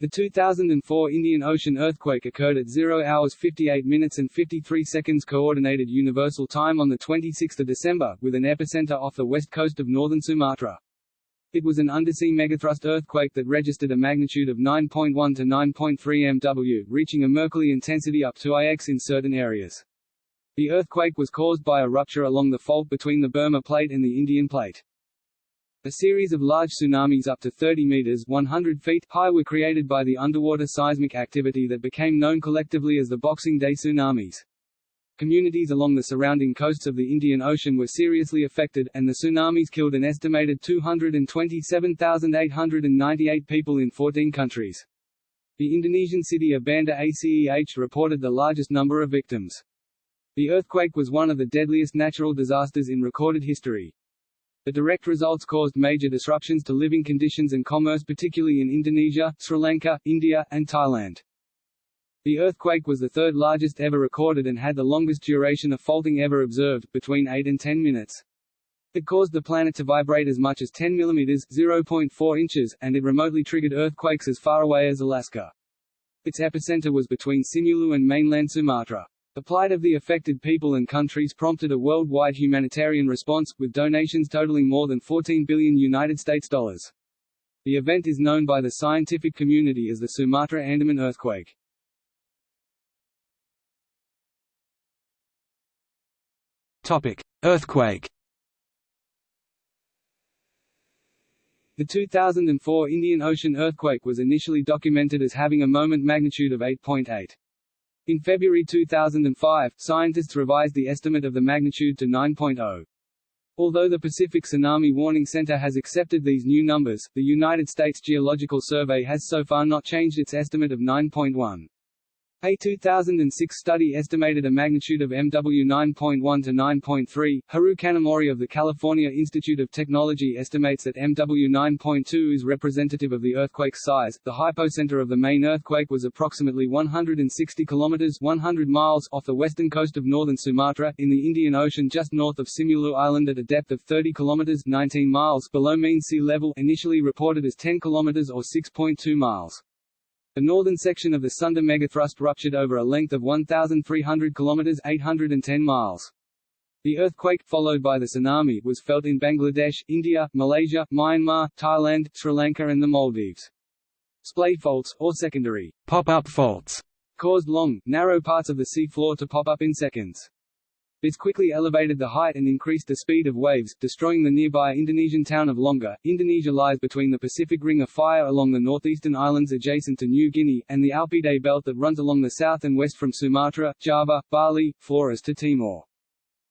The 2004 Indian Ocean earthquake occurred at 0 hours 58 minutes and 53 seconds Coordinated Universal Time on 26 December, with an epicenter off the west coast of northern Sumatra. It was an undersea megathrust earthquake that registered a magnitude of 9.1 to 9.3 MW, reaching a Mercalli intensity up to IX in certain areas. The earthquake was caused by a rupture along the fault between the Burma Plate and the Indian Plate. A series of large tsunamis up to 30 meters 100 feet high were created by the underwater seismic activity that became known collectively as the Boxing Day tsunamis. Communities along the surrounding coasts of the Indian Ocean were seriously affected, and the tsunamis killed an estimated 227,898 people in 14 countries. The Indonesian city of Banda Aceh reported the largest number of victims. The earthquake was one of the deadliest natural disasters in recorded history. The direct results caused major disruptions to living conditions and commerce particularly in Indonesia, Sri Lanka, India, and Thailand. The earthquake was the third largest ever recorded and had the longest duration of faulting ever observed, between 8 and 10 minutes. It caused the planet to vibrate as much as 10 mm 0.4 inches, and it remotely triggered earthquakes as far away as Alaska. Its epicenter was between Simeulue and mainland Sumatra. The plight of the affected people and countries prompted a worldwide humanitarian response, with donations totaling more than 14 billion United States dollars. The event is known by the scientific community as the Sumatra Andaman earthquake. Topic: Earthquake. The 2004 Indian Ocean earthquake was initially documented as having a moment magnitude of 8.8. In February 2005, scientists revised the estimate of the magnitude to 9.0. Although the Pacific Tsunami Warning Center has accepted these new numbers, the United States Geological Survey has so far not changed its estimate of 9.1. A 2006 study estimated a magnitude of MW 9.1 to 9.3. Hiroo Kanamori of the California Institute of Technology estimates that MW 9.2 is representative of the earthquake's size. The hypocenter of the main earthquake was approximately 160 kilometers 100 miles off the western coast of northern Sumatra, in the Indian Ocean just north of Simeulue Island at a depth of 30 kilometers 19 miles below mean sea level, initially reported as 10 kilometers or 6.2 miles. The northern section of the Sunda megathrust ruptured over a length of 1,300 km 810 miles. The earthquake, followed by the tsunami, was felt in Bangladesh, India, Malaysia, Myanmar, Thailand, Sri Lanka and the Maldives. Splay faults, or secondary pop-up faults, caused long, narrow parts of the sea floor to pop up in seconds. This quickly elevated the height and increased the speed of waves, destroying the nearby Indonesian town of Lhoknga. Indonesia lies between the Pacific Ring of Fire along the northeastern islands adjacent to New Guinea, and the Alpide belt that runs along the south and west from Sumatra, Java, Bali, Flores to Timor.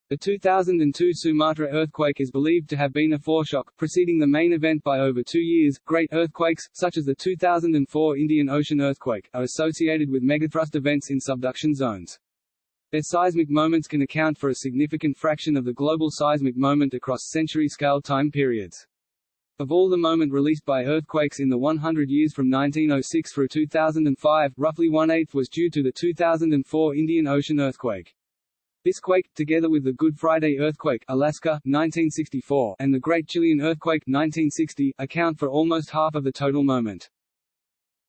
The 2002 Sumatra earthquake is believed to have been a foreshock, preceding the main event by over two years. Great earthquakes, such as the 2004 Indian Ocean earthquake, are associated with megathrust events in subduction zones. Their seismic moments can account for a significant fraction of the global seismic moment across century-scale time periods. Of all the moment released by earthquakes in the 100 years from 1906 through 2005, roughly one-eighth was due to the 2004 Indian Ocean earthquake. This quake, together with the Good Friday earthquake Alaska, 1964, and the Great Chilean earthquake 1960, account for almost half of the total moment.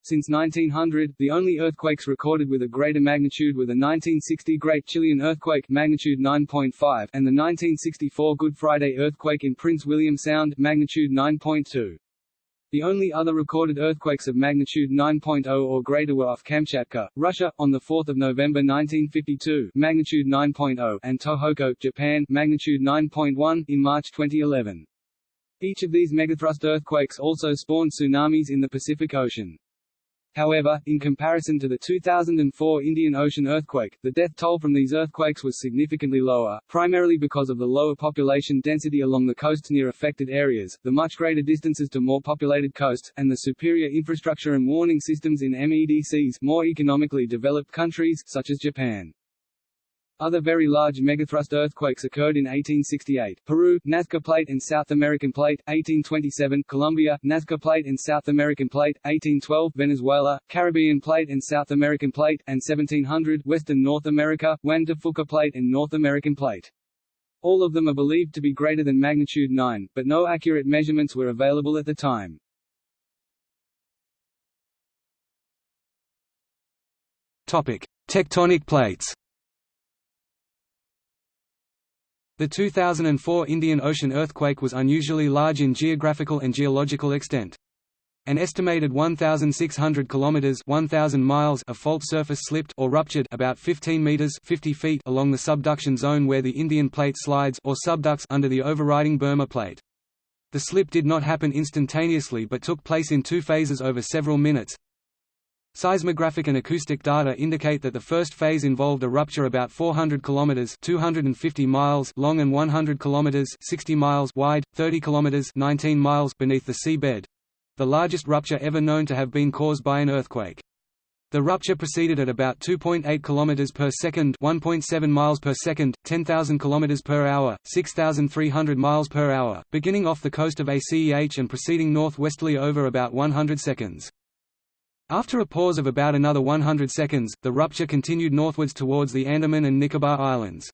Since 1900, the only earthquakes recorded with a greater magnitude were the 1960 Great Chilean Earthquake magnitude 9.5 and the 1964 Good Friday earthquake in Prince William Sound magnitude 9.2. The only other recorded earthquakes of magnitude 9.0 or greater were off Kamchatka, Russia, on 4 November 1952 magnitude 9.0 and Tohoku, Japan magnitude 9.1 in March 2011. Each of these megathrust earthquakes also spawned tsunamis in the Pacific Ocean. However, in comparison to the 2004 Indian Ocean earthquake, the death toll from these earthquakes was significantly lower, primarily because of the lower population density along the coasts near affected areas, the much greater distances to more populated coasts, and the superior infrastructure and warning systems in MEDCs more economically developed countries, such as Japan. Other very large megathrust earthquakes occurred in 1868, Peru, Nazca Plate and South American Plate, 1827, Colombia, Nazca Plate and South American Plate, 1812, Venezuela, Caribbean Plate and South American Plate, and 1700, Western North America, Juan de Fuca Plate and North American Plate. All of them are believed to be greater than magnitude 9, but no accurate measurements were available at the time. Topic: Tectonic plates The 2004 Indian Ocean earthquake was unusually large in geographical and geological extent. An estimated 1,600 kilometers (1,000 miles) of fault surface slipped or ruptured about 15 meters (50 feet) along the subduction zone where the Indian plate slides or subducts under the overriding Burma plate. The slip did not happen instantaneously but took place in two phases over several minutes, Seismographic and acoustic data indicate that the first phase involved a rupture about 400 kilometers (250 miles) long and 100 kilometers (60 miles) wide, 30 kilometers (19 miles) beneath the seabed. The largest rupture ever known to have been caused by an earthquake. The rupture proceeded at about 2.8 km per second, 1.7 miles per second, 10,000 km per hour, 6,300 miles per hour, beginning off the coast of ACEH and proceeding northwesterly over about 100 seconds. After a pause of about another 100 seconds, the rupture continued northwards towards the Andaman and Nicobar Islands.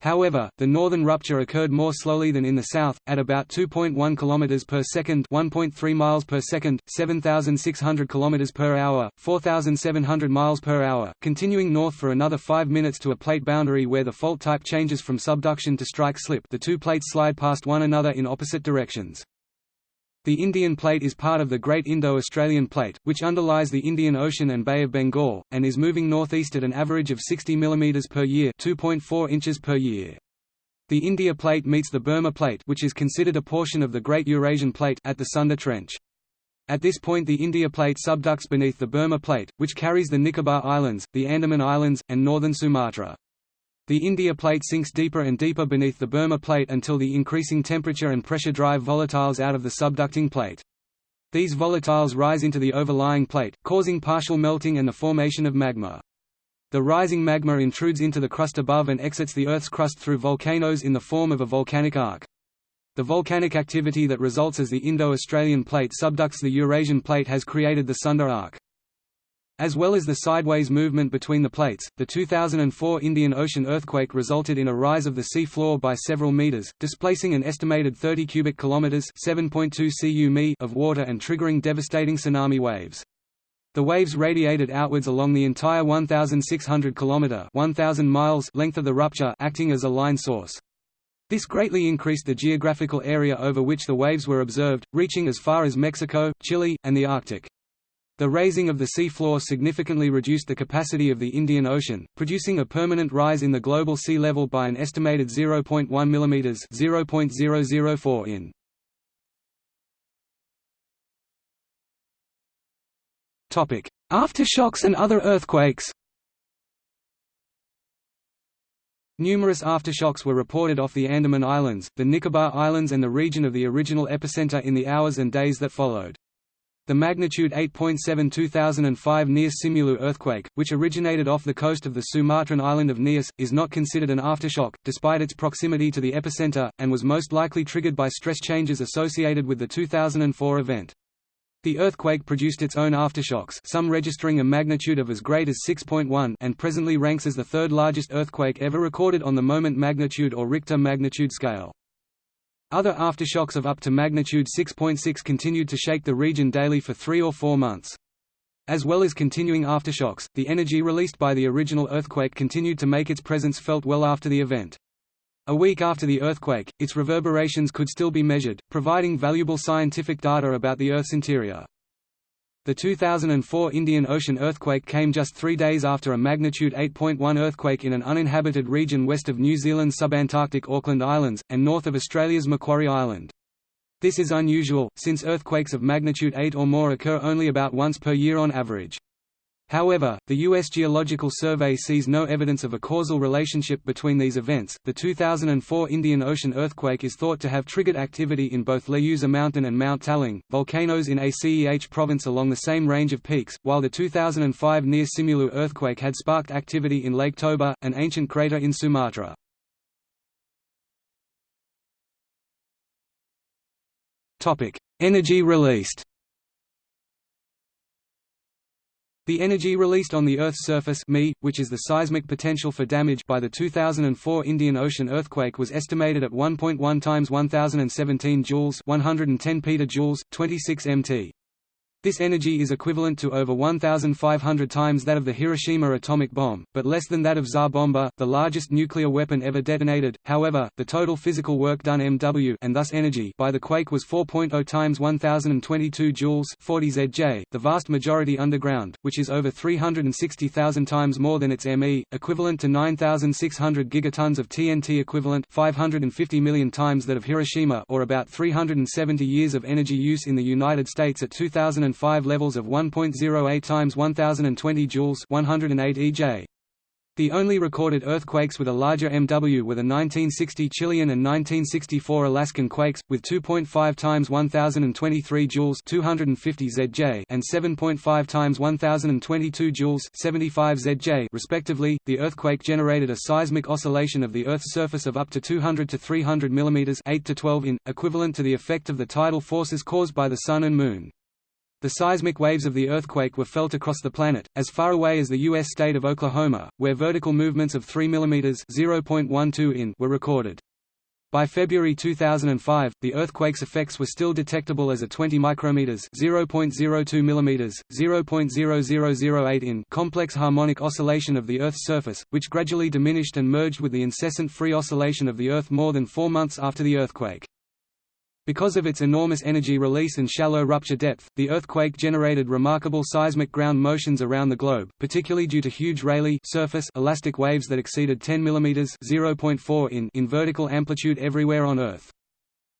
However, the northern rupture occurred more slowly than in the south, at about 2.1 km per second, 1.3 miles per second, 7,600 km per hour, 4,700 miles per hour, continuing north for another 5 minutes to a plate boundary where the fault type changes from subduction to strike slip. The two plates slide past one another in opposite directions. The Indian Plate is part of the Great Indo-Australian Plate, which underlies the Indian Ocean and Bay of Bengal, and is moving northeast at an average of 60 mm per year 2.4 inches per year. The India Plate meets the Burma Plate which is considered a portion of the Great Eurasian Plate at the Sunda Trench. At this point the India Plate subducts beneath the Burma Plate, which carries the Nicobar Islands, the Andaman Islands, and northern Sumatra. The India plate sinks deeper and deeper beneath the Burma plate until the increasing temperature and pressure drive volatiles out of the subducting plate. These volatiles rise into the overlying plate, causing partial melting and the formation of magma. The rising magma intrudes into the crust above and exits the Earth's crust through volcanoes in the form of a volcanic arc. The volcanic activity that results as the Indo-Australian plate subducts the Eurasian plate has created the Sunda arc. As well as the sideways movement between the plates, the 2004 Indian Ocean earthquake resulted in a rise of the sea floor by several meters, displacing an estimated 30 cubic kilometers (7.2 cu of water and triggering devastating tsunami waves. The waves radiated outwards along the entire 1,600 km 1,000 miles length of the rupture acting as a line source. This greatly increased the geographical area over which the waves were observed, reaching as far as Mexico, Chile, and the Arctic. The raising of the sea floor significantly reduced the capacity of the Indian Ocean, producing a permanent rise in the global sea level by an estimated 0.1 mm (0.004 in). Topic: Aftershocks and other earthquakes. Numerous aftershocks were reported off the Andaman Islands, the Nicobar Islands and the region of the original epicenter in the hours and days that followed. The magnitude 8.7 2005 Nias-Simeulue earthquake, which originated off the coast of the Sumatran island of Nias, is not considered an aftershock, despite its proximity to the epicenter, and was most likely triggered by stress changes associated with the 2004 event. The earthquake produced its own aftershocks some registering a magnitude of as great as 6.1 and presently ranks as the third largest earthquake ever recorded on the moment magnitude or Richter magnitude scale. Other aftershocks of up to magnitude 6.6 continued to shake the region daily for three or four months. As well as continuing aftershocks, the energy released by the original earthquake continued to make its presence felt well after the event. A week after the earthquake, its reverberations could still be measured, providing valuable scientific data about the Earth's interior. The 2004 Indian Ocean earthquake came just three days after a magnitude 8.1 earthquake in an uninhabited region west of New Zealand's subantarctic Auckland Islands, and north of Australia's Macquarie Island. This is unusual, since earthquakes of magnitude 8 or more occur only about once per year on average. However, the U.S. Geological Survey sees no evidence of a causal relationship between these events. The 2004 Indian Ocean earthquake is thought to have triggered activity in both Leuser Mountain and Mount Talang, volcanoes in ACEH province along the same range of peaks, while the 2005 Nias-Simeulue earthquake had sparked activity in Lake Toba, an ancient crater in Sumatra. Topic: Energy released. The energy released on the Earth's surface ME, which is the seismic potential for damage by the 2004 Indian Ocean earthquake was estimated at 1.1 times 1017 joules 110 petajoules, 26 mt. This energy is equivalent to over 1,500 times that of the Hiroshima atomic bomb, but less than that of Tsar Bomba, the largest nuclear weapon ever detonated. However, the total physical work done MW and thus energy by the quake was 4.0 times 1022 joules 40 ZJ, the vast majority underground, which is over 360,000 times more than its ME, equivalent to 9,600 gigatons of TNT equivalent 550 million times that of Hiroshima or about 370 years of energy use in the United States at 2000 2005 levels of 1.08 times 1020 joules 108 EJ. The only recorded earthquakes with a larger MW were the 1960 Chilean and 1964 Alaskan quakes, with 2.5 times 1023 joules 250 ZJ and 7.5 times 1022 joules 75 ZJ respectively. The earthquake generated a seismic oscillation of the Earth's surface of up to 200 to 300 mm 8 to 12 in, equivalent to the effect of the tidal forces caused by the Sun and Moon. The seismic waves of the earthquake were felt across the planet, as far away as the U.S. state of Oklahoma, where vertical movements of 3 mm (0.12 in) were recorded. By February 2005, the earthquake's effects were still detectable as a 20 micrometers (0.02 millimeters, 0.0008 in) complex harmonic oscillation of the Earth's surface, which gradually diminished and merged with the incessant free oscillation of the Earth more than 4 months after the earthquake. Because of its enormous energy release and shallow rupture depth, the earthquake generated remarkable seismic ground motions around the globe, particularly due to huge Rayleigh surface elastic waves that exceeded 10 mm (0.4 in) in vertical amplitude everywhere on Earth.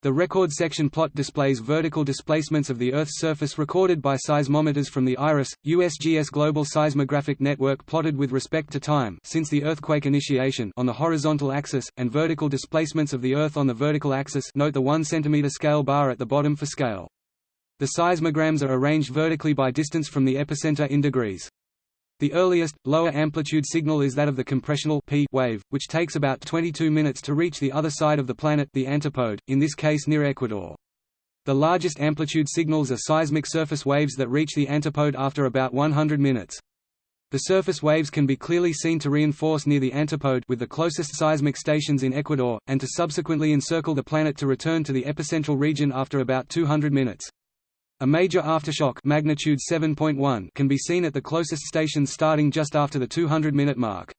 The record section plot displays vertical displacements of the Earth's surface recorded by seismometers from the IRIS, USGS Global Seismographic Network plotted with respect to time since the earthquake initiation on the horizontal axis, and vertical displacements of the Earth on the vertical axis note the 1 cm scale bar at the bottom for scale. The seismograms are arranged vertically by distance from the epicenter in degrees. The earliest, lower amplitude signal is that of the compressional P wave, which takes about 22 minutes to reach the other side of the planet the antipode, in this case near Ecuador. The largest amplitude signals are seismic surface waves that reach the antipode after about 100 minutes. The surface waves can be clearly seen to reinforce near the antipode with the closest seismic stations in Ecuador, and to subsequently encircle the planet to return to the epicentral region after about 200 minutes. A major aftershock magnitude 7.1 can be seen at the closest stations starting just after the 200-minute mark.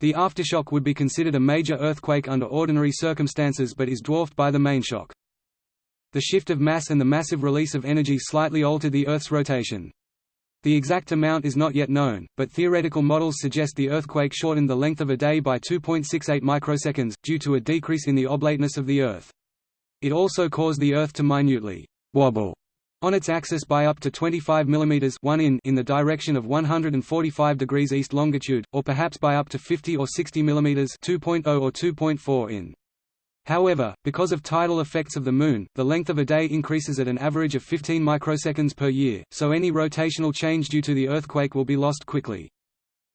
The aftershock would be considered a major earthquake under ordinary circumstances but is dwarfed by the main shock. The shift of mass and the massive release of energy slightly altered the Earth's rotation. The exact amount is not yet known, but theoretical models suggest the earthquake shortened the length of a day by 2.68 microseconds, due to a decrease in the oblateness of the Earth. It also caused the Earth to minutely wobble on its axis by up to 25 mm 1 in in the direction of 145 degrees east longitude, or perhaps by up to 50 or 60 mm 2.0 or 2.4 in. However, because of tidal effects of the Moon, the length of a day increases at an average of 15 microseconds per year, so any rotational change due to the earthquake will be lost quickly.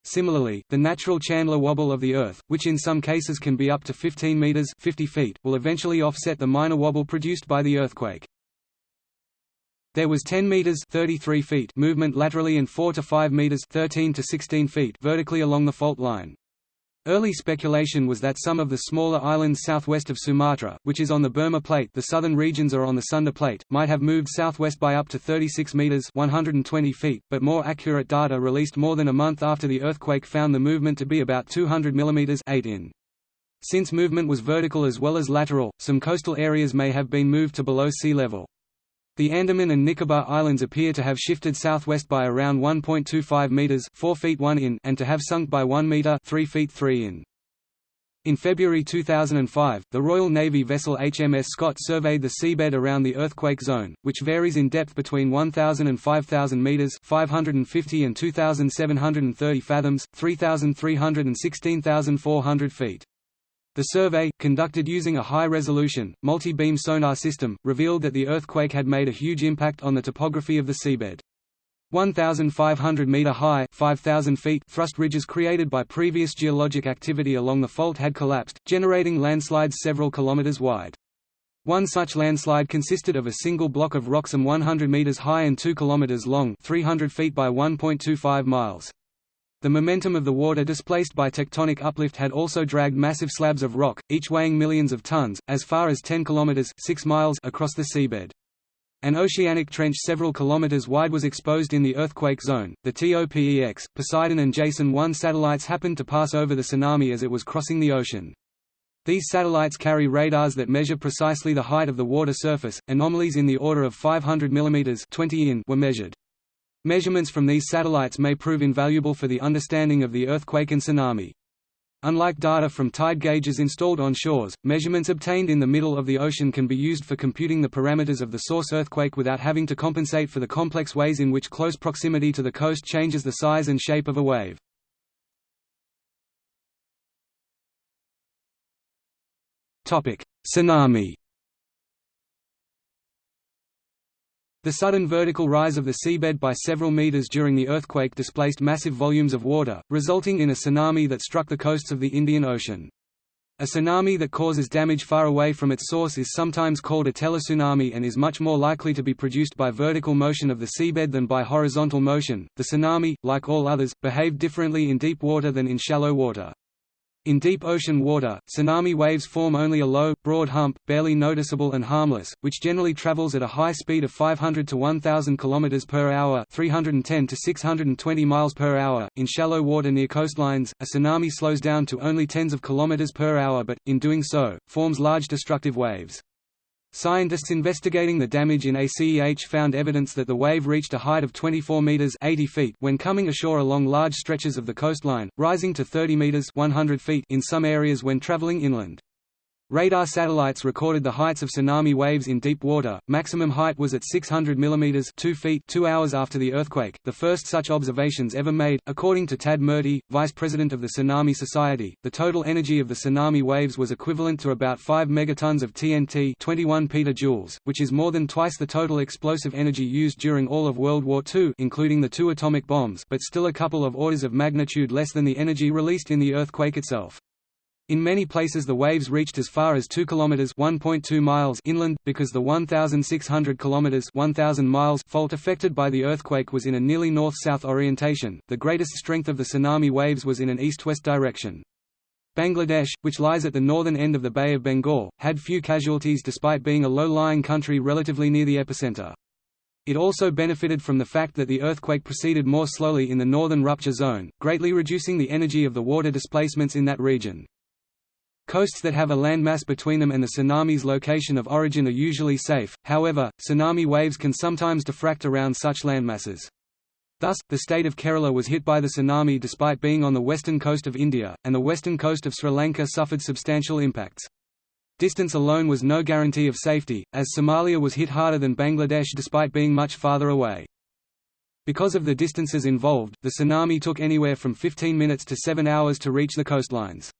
Similarly, the natural Chandler wobble of the Earth, which in some cases can be up to 15 meters 50 feet, will eventually offset the minor wobble produced by the earthquake. There was 10 meters 33 feet movement laterally and 4 to 5 meters 13 to 16 feet vertically along the fault line. Early speculation was that some of the smaller islands southwest of Sumatra, which is on the Burma Plate the southern regions are on the Sunda Plate, might have moved southwest by up to 36 meters 120 feet, but more accurate data released more than a month after the earthquake found the movement to be about 200 mm 8 in. Since movement was vertical as well as lateral, some coastal areas may have been moved to below sea level. The Andaman and Nicobar Islands appear to have shifted southwest by around 1.25 meters (4 feet 1 in) and to have sunk by 1 meter (3 feet 3 in). In February 2005, the Royal Navy vessel HMS Scott surveyed the seabed around the earthquake zone, which varies in depth between 1,000 and 5,000 meters (550 and 2,730 fathoms, 3,300 and 16,400 feet). The survey, conducted using a high-resolution, multi-beam sonar system, revealed that the earthquake had made a huge impact on the topography of the seabed. 1,500-metre high 5,000 feet thrust ridges created by previous geologic activity along the fault had collapsed, generating landslides several kilometres wide. One such landslide consisted of a single block of rocks and 100 meters high and 2 kilometers long 300 feet by 1.25 miles. The momentum of the water displaced by tectonic uplift had also dragged massive slabs of rock, each weighing millions of tons, as far as 10 kilometers 6 miles across the seabed. An oceanic trench several kilometers wide was exposed in the earthquake zone. The TOPEX, Poseidon and Jason 1 satellites happened to pass over the tsunami as it was crossing the ocean. These satellites carry radars that measure precisely the height of the water surface. Anomalies in the order of 500 mm 20 in were measured. Measurements from these satellites may prove invaluable for the understanding of the earthquake and tsunami. Unlike data from tide gauges installed on shores, measurements obtained in the middle of the ocean can be used for computing the parameters of the source earthquake without having to compensate for the complex ways in which close proximity to the coast changes the size and shape of a wave. Tsunami The sudden vertical rise of the seabed by several meters during the earthquake displaced massive volumes of water, resulting in a tsunami that struck the coasts of the Indian Ocean. A tsunami that causes damage far away from its source is sometimes called a teletsunami and is much more likely to be produced by vertical motion of the seabed than by horizontal motion. The tsunami, like all others, behaved differently in deep water than in shallow water. In deep ocean water, tsunami waves form only a low, broad hump, barely noticeable and harmless, which generally travels at a high speed of 500 to 1000 km per hour, 310 to 620 miles per hour. In shallow water near coastlines, a tsunami slows down to only tens of kilometers per hour but in doing so, forms large destructive waves. Scientists investigating the damage in ACEH found evidence that the wave reached a height of 24 meters 80 feet when coming ashore along large stretches of the coastline, rising to 30 meters 100 feet in some areas when traveling inland. Radar satellites recorded the heights of tsunami waves in deep water. Maximum height was at 600 mm 2 feet 2 hours after the earthquake, the first such observations ever made. According to Tad Murty, vice president of the Tsunami Society, the total energy of the tsunami waves was equivalent to about 5 megatons of TNT 21 petajoules, which is more than twice the total explosive energy used during all of World War II including the two atomic bombs but still a couple of orders of magnitude less than the energy released in the earthquake itself. In many places the waves reached as far as 2 kilometers (1.2 miles) inland because the 1600 kilometers (1000 miles) fault affected by the earthquake was in a nearly north-south orientation. The greatest strength of the tsunami waves was in an east-west direction. Bangladesh, which lies at the northern end of the Bay of Bengal, had few casualties despite being a low-lying country relatively near the epicenter. It also benefited from the fact that the earthquake proceeded more slowly in the northern rupture zone, greatly reducing the energy of the water displacements in that region. Coasts that have a landmass between them and the tsunami's location of origin are usually safe, however, tsunami waves can sometimes diffract around such landmasses. Thus, the state of Kerala was hit by the tsunami despite being on the western coast of India, and the western coast of Sri Lanka suffered substantial impacts. Distance alone was no guarantee of safety, as Somalia was hit harder than Bangladesh despite being much farther away. Because of the distances involved, the tsunami took anywhere from 15 minutes to 7 hours to reach the coastlines.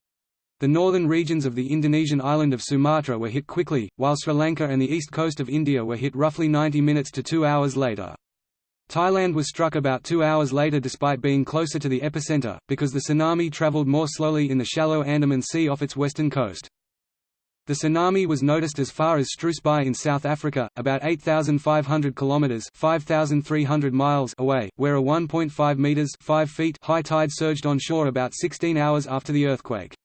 The northern regions of the Indonesian island of Sumatra were hit quickly, while Sri Lanka and the east coast of India were hit roughly 90 minutes to two hours later. Thailand was struck about two hours later despite being closer to the epicenter, because the tsunami traveled more slowly in the shallow Andaman Sea off its western coast. The tsunami was noticed as far as Struis Bay in South Africa, about 8,500 kilometers (5,300 miles) away, where a 1.5 meters (5 feet) high tide surged on shore about 16 hours after the earthquake.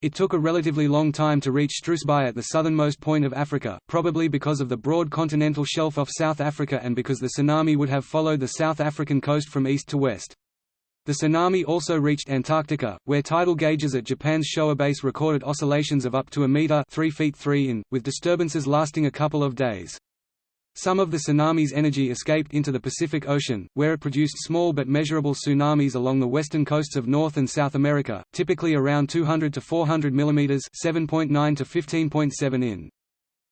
It took a relatively long time to reach Struis Bay at the southernmost point of Africa, probably because of the broad continental shelf off South Africa and because the tsunami would have followed the South African coast from east to west. The tsunami also reached Antarctica, where tidal gauges at Japan's Showa base recorded oscillations of up to a meter 3 feet 3 in, with disturbances lasting a couple of days. Some of the tsunami's energy escaped into the Pacific Ocean, where it produced small but measurable tsunamis along the western coasts of North and South America, typically around 200 to 400 mm (7.9 to 15.7 in).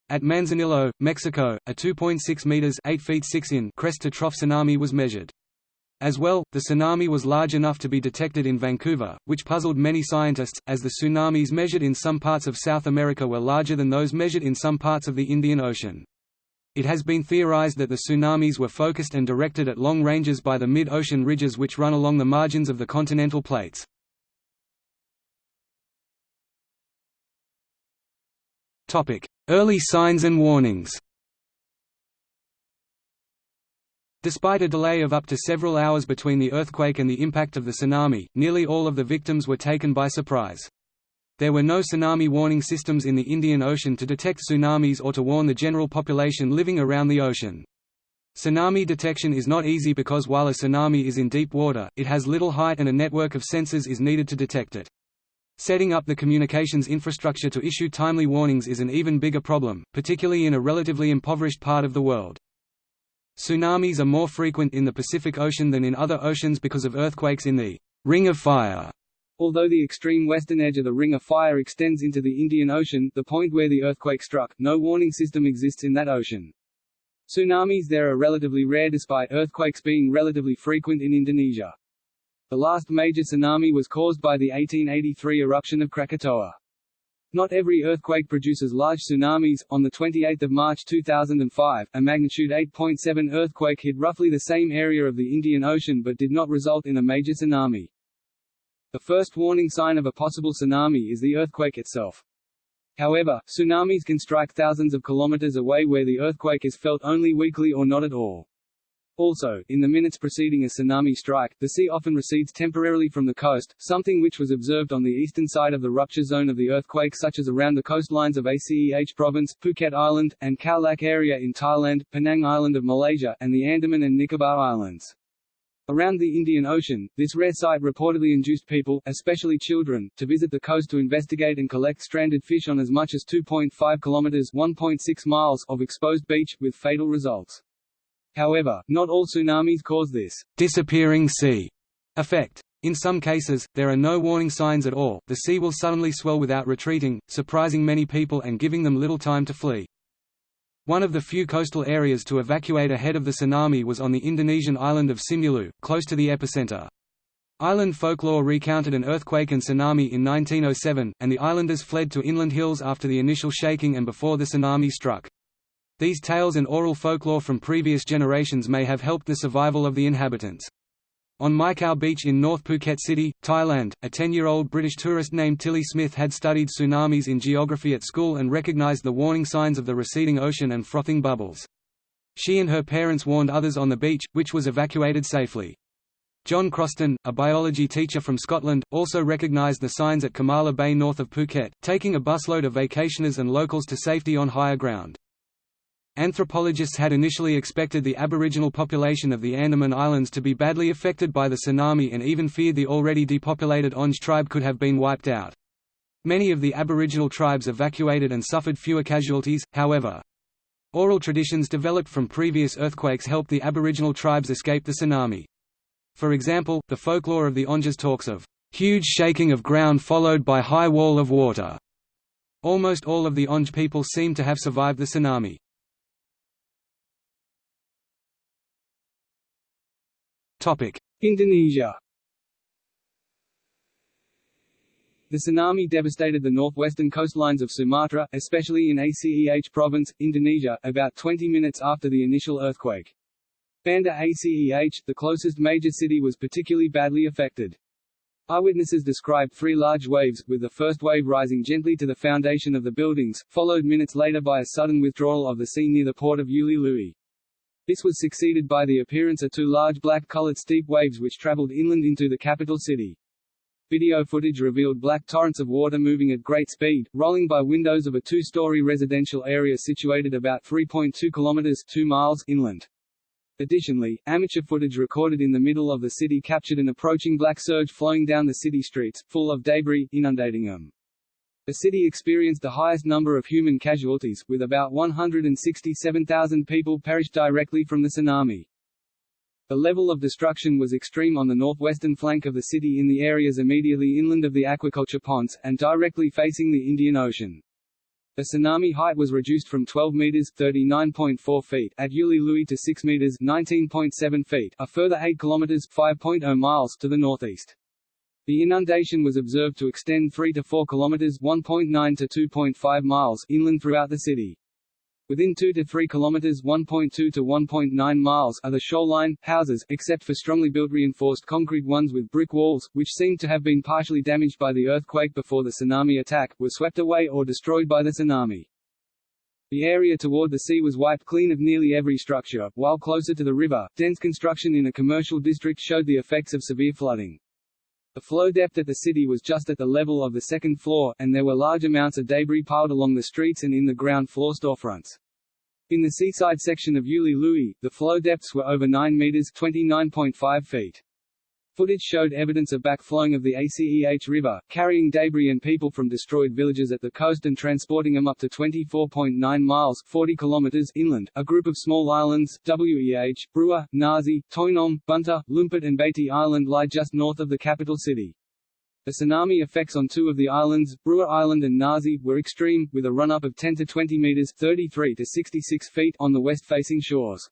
At Manzanillo, Mexico, a 2.6 meters (8 feet 6 in) crest-to-trough tsunami was measured. As well, the tsunami was large enough to be detected in Vancouver, which puzzled many scientists, as the tsunamis measured in some parts of South America were larger than those measured in some parts of the Indian Ocean. It has been theorized that the tsunamis were focused and directed at long ranges by the mid-ocean ridges which run along the margins of the continental plates. Early signs and warnings Despite a delay of up to several hours between the earthquake and the impact of the tsunami, nearly all of the victims were taken by surprise. There were no tsunami warning systems in the Indian Ocean to detect tsunamis or to warn the general population living around the ocean. Tsunami detection is not easy because while a tsunami is in deep water, it has little height and a network of sensors is needed to detect it. Setting up the communications infrastructure to issue timely warnings is an even bigger problem, particularly in a relatively impoverished part of the world. Tsunamis are more frequent in the Pacific Ocean than in other oceans because of earthquakes in the Ring of Fire. Although the extreme western edge of the Ring of Fire extends into the Indian Ocean, the point where the earthquake struck, no warning system exists in that ocean. Tsunamis there are relatively rare despite earthquakes being relatively frequent in Indonesia. The last major tsunami was caused by the 1883 eruption of Krakatoa. Not every earthquake produces large tsunamis. On the 28th of March 2005, a magnitude 8.7 earthquake hit roughly the same area of the Indian Ocean but did not result in a major tsunami. The first warning sign of a possible tsunami is the earthquake itself. However, tsunamis can strike thousands of kilometers away where the earthquake is felt only weakly or not at all. Also, in the minutes preceding a tsunami strike, the sea often recedes temporarily from the coast, something which was observed on the eastern side of the rupture zone of the earthquake such as around the coastlines of Aceh Province, Phuket Island, and Khao Lak area in Thailand, Penang Island of Malaysia, and the Andaman and Nicobar Islands. Around the Indian Ocean, this rare sight reportedly induced people, especially children, to visit the coast to investigate and collect stranded fish on as much as 2.5 kilometers (1.6 miles) of exposed beach, with fatal results. However, not all tsunamis cause this disappearing sea effect. In some cases, there are no warning signs at all, the sea will suddenly swell without retreating, surprising many people and giving them little time to flee. One of the few coastal areas to evacuate ahead of the tsunami was on the Indonesian island of Simeulue, close to the epicenter. Island folklore recounted an earthquake and tsunami in 1907, and the islanders fled to inland hills after the initial shaking and before the tsunami struck. These tales and oral folklore from previous generations may have helped the survival of the inhabitants. On Mai Khao Beach in North Phuket City, Thailand, a 10-year-old British tourist named Tilly Smith had studied tsunamis in geography at school and recognized the warning signs of the receding ocean and frothing bubbles. She and her parents warned others on the beach, which was evacuated safely. John Chroston, a biology teacher from Scotland, also recognized the signs at Kamala Bay north of Phuket, taking a busload of vacationers and locals to safety on higher ground. Anthropologists had initially expected the aboriginal population of the Andaman Islands to be badly affected by the tsunami and even feared the already depopulated Onge tribe could have been wiped out. Many of the aboriginal tribes evacuated and suffered fewer casualties, however. Oral traditions developed from previous earthquakes helped the aboriginal tribes escape the tsunami. For example, the folklore of the Onges talks of huge shaking of ground followed by high wall of water. Almost all of the Onge people seem to have survived the tsunami. Indonesia The tsunami devastated the northwestern coastlines of Sumatra, especially in Aceh province, Indonesia, about 20 minutes after the initial earthquake. Banda Aceh, the closest major city was particularly badly affected. Eyewitnesses described three large waves, with the first wave rising gently to the foundation of the buildings, followed minutes later by a sudden withdrawal of the sea near the port of Uli. This was succeeded by the appearance of two large black-colored steep waves which traveled inland into the capital city. Video footage revealed black torrents of water moving at great speed, rolling by windows of a two-story residential area situated about 3.2 kilometers 2 miles inland. Additionally, amateur footage recorded in the middle of the city captured an approaching black surge flowing down the city streets, full of debris, inundating them. The city experienced the highest number of human casualties, with about 167,000 people perished directly from the tsunami. The level of destruction was extreme on the northwestern flank of the city in the areas immediately inland of the aquaculture ponds, and directly facing the Indian Ocean. The tsunami height was reduced from 12 meters (39.4 feet) at Ulee Lheue to 6 meters (19.7 feet), a further 8 kilometers (5.0 miles) to the northeast. The inundation was observed to extend 3 to 4 kilometers (1.9 to 2.5 miles) inland throughout the city. Within 2 to 3 kilometers (1.2 to 1.9 miles) are the shoreline houses, except for strongly built reinforced concrete ones with brick walls, which seemed to have been partially damaged by the earthquake before the tsunami attack, were swept away or destroyed by the tsunami. The area toward the sea was wiped clean of nearly every structure, while closer to the river, dense construction in a commercial district showed the effects of severe flooding. The flow depth at the city was just at the level of the second floor, and there were large amounts of debris piled along the streets and in the ground floor storefronts. In the seaside section of Ulee Lheue, the flow depths were over 9 meters (29.5 feet). Footage showed evidence of backflowing of the Aceh River, carrying debris and people from destroyed villages at the coast and transporting them up to 24.9 miles 40 kilometers inland. A group of small islands, Weh, Breueh, Nasi, Teunom, Bunta, Lumpur and Baiti Island lie just north of the capital city. The tsunami effects on two of the islands, Breueh Island and Nasi, were extreme, with a run-up of 10 to 20 meters 33 to 66 feet on the west-facing shores.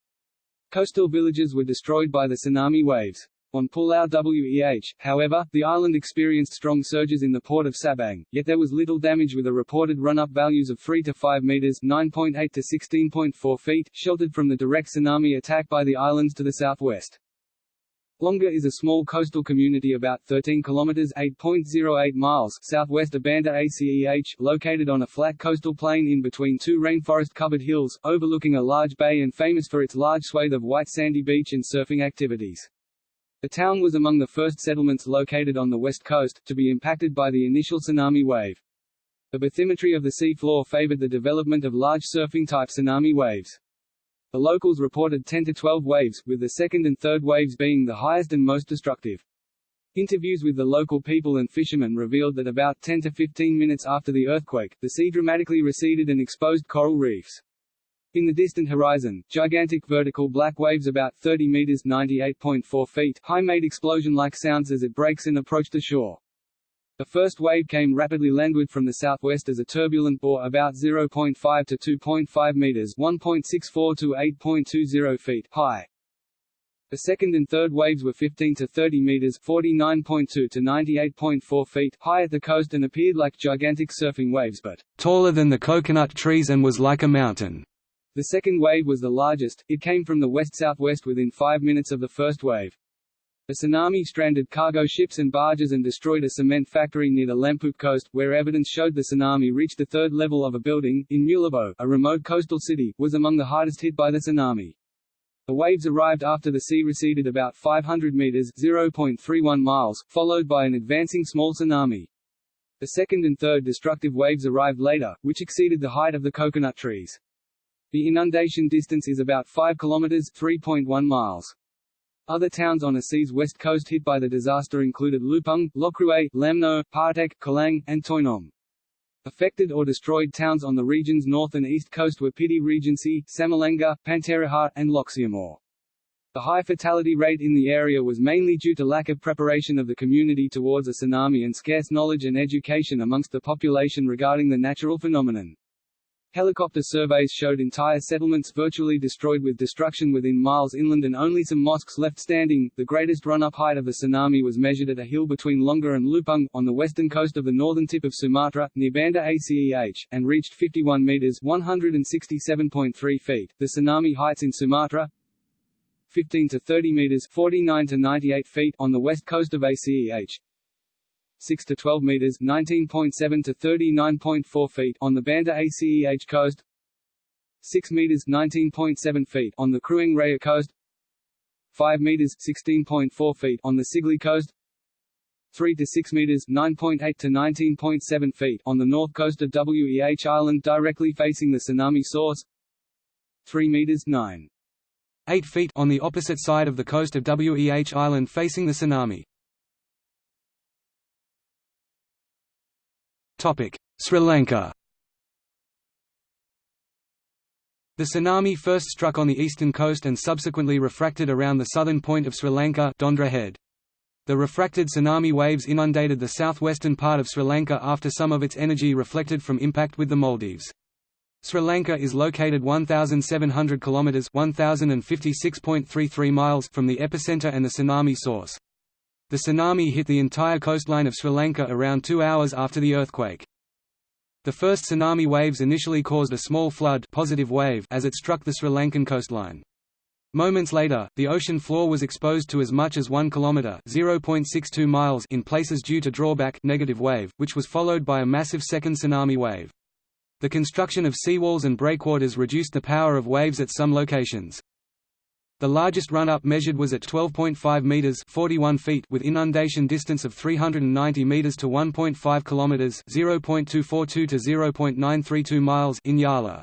Coastal villages were destroyed by the tsunami waves. On Pulau Weh, however, the island experienced strong surges in the port of Sabang, yet there was little damage with a reported run-up values of 3 to 5 meters 9.8 to 16.4 feet, sheltered from the direct tsunami attack by the islands to the southwest. Lhoknga is a small coastal community about 13 kilometers 8.08 miles southwest of Banda Aceh, located on a flat coastal plain in between two rainforest-covered hills, overlooking a large bay and famous for its large swathe of white sandy beach and surfing activities. The town was among the first settlements located on the west coast, to be impacted by the initial tsunami wave. The bathymetry of the sea floor favored the development of large surfing-type tsunami waves. The locals reported 10 to 12 waves, with the second and third waves being the highest and most destructive. Interviews with the local people and fishermen revealed that about 10 to 15 minutes after the earthquake, the sea dramatically receded and exposed coral reefs. In the distant horizon, gigantic vertical black waves about 30 meters (98.4 feet) high made explosion-like sounds as it breaks and approached the shore. The first wave came rapidly landward from the southwest as a turbulent bore about 0.5 to 2.5 meters (1.64 to 8.20 feet) high. The second and third waves were 15 to 30 meters (49.2 to 98.4 feet) high at the coast and appeared like gigantic surfing waves but taller than the coconut trees and was like a mountain. The second wave was the largest, it came from the west-southwest within five minutes of the first wave. The tsunami stranded cargo ships and barges and destroyed a cement factory near the Lamput coast, where evidence showed the tsunami reached the third level of a building, in Meulaboh, a remote coastal city, was among the hardest hit by the tsunami. The waves arrived after the sea receded about 500 meters (0.31 miles), followed by an advancing small tsunami. The second and third destructive waves arrived later, which exceeded the height of the coconut trees. The inundation distance is about 5 kilometers (3.1 miles). Other towns on Aceh's west coast hit by the disaster included Leupung, Lhokruet, Lamno, Partek, Calang, and Teunom. Affected or destroyed towns on the region's north and east coast were Pidie Regency, Samalanga, Panteraja, and Lhokseumawe. The high fatality rate in the area was mainly due to lack of preparation of the community towards a tsunami and scarce knowledge and education amongst the population regarding the natural phenomenon. Helicopter surveys showed entire settlements virtually destroyed with destruction within miles inland and only some mosques left standing. The greatest run-up height of the tsunami was measured at a hill between Lhoknga and Leupung, on the western coast of the northern tip of Sumatra, near Banda Aceh, and reached 51 meters (167.3 feet). The tsunami heights in Sumatra 15 to 30 meters (49 to 98 feet) on the west coast of Aceh, 6 to 12 meters (19.7 to 39.4 feet) on the Banda Aceh coast, 6 meters (19.7 feet) on the Krueng Raya coast, 5 meters (16.4 feet) on the Sigli coast, 3 to 6 meters (9.8 to 19.7 feet) on the north coast of Weh Island directly facing the tsunami source, 3 meters 9. 8 feet on the opposite side of the coast of Weh Island facing the tsunami. Sri Lanka The tsunami first struck on the eastern coast and subsequently refracted around the southern point of Sri Lanka Dondra Head. The refracted tsunami waves inundated the southwestern part of Sri Lanka after some of its energy reflected from impact with the Maldives. Sri Lanka is located 1,700 km 1,056.33 miles from the epicenter and the tsunami source. The tsunami hit the entire coastline of Sri Lanka around two hours after the earthquake. The first tsunami waves initially caused a small flood positive wave as it struck the Sri Lankan coastline. Moments later, the ocean floor was exposed to as much as 1 kilometer (0.62 miles) in places due to drawback negative wave, which was followed by a massive second tsunami wave. The construction of seawalls and breakwaters reduced the power of waves at some locations. The largest run-up measured was at 12.5 meters (41 feet) with inundation distance of 390 meters to 1.5 kilometers (0.242 to 0.932 miles) in Yala.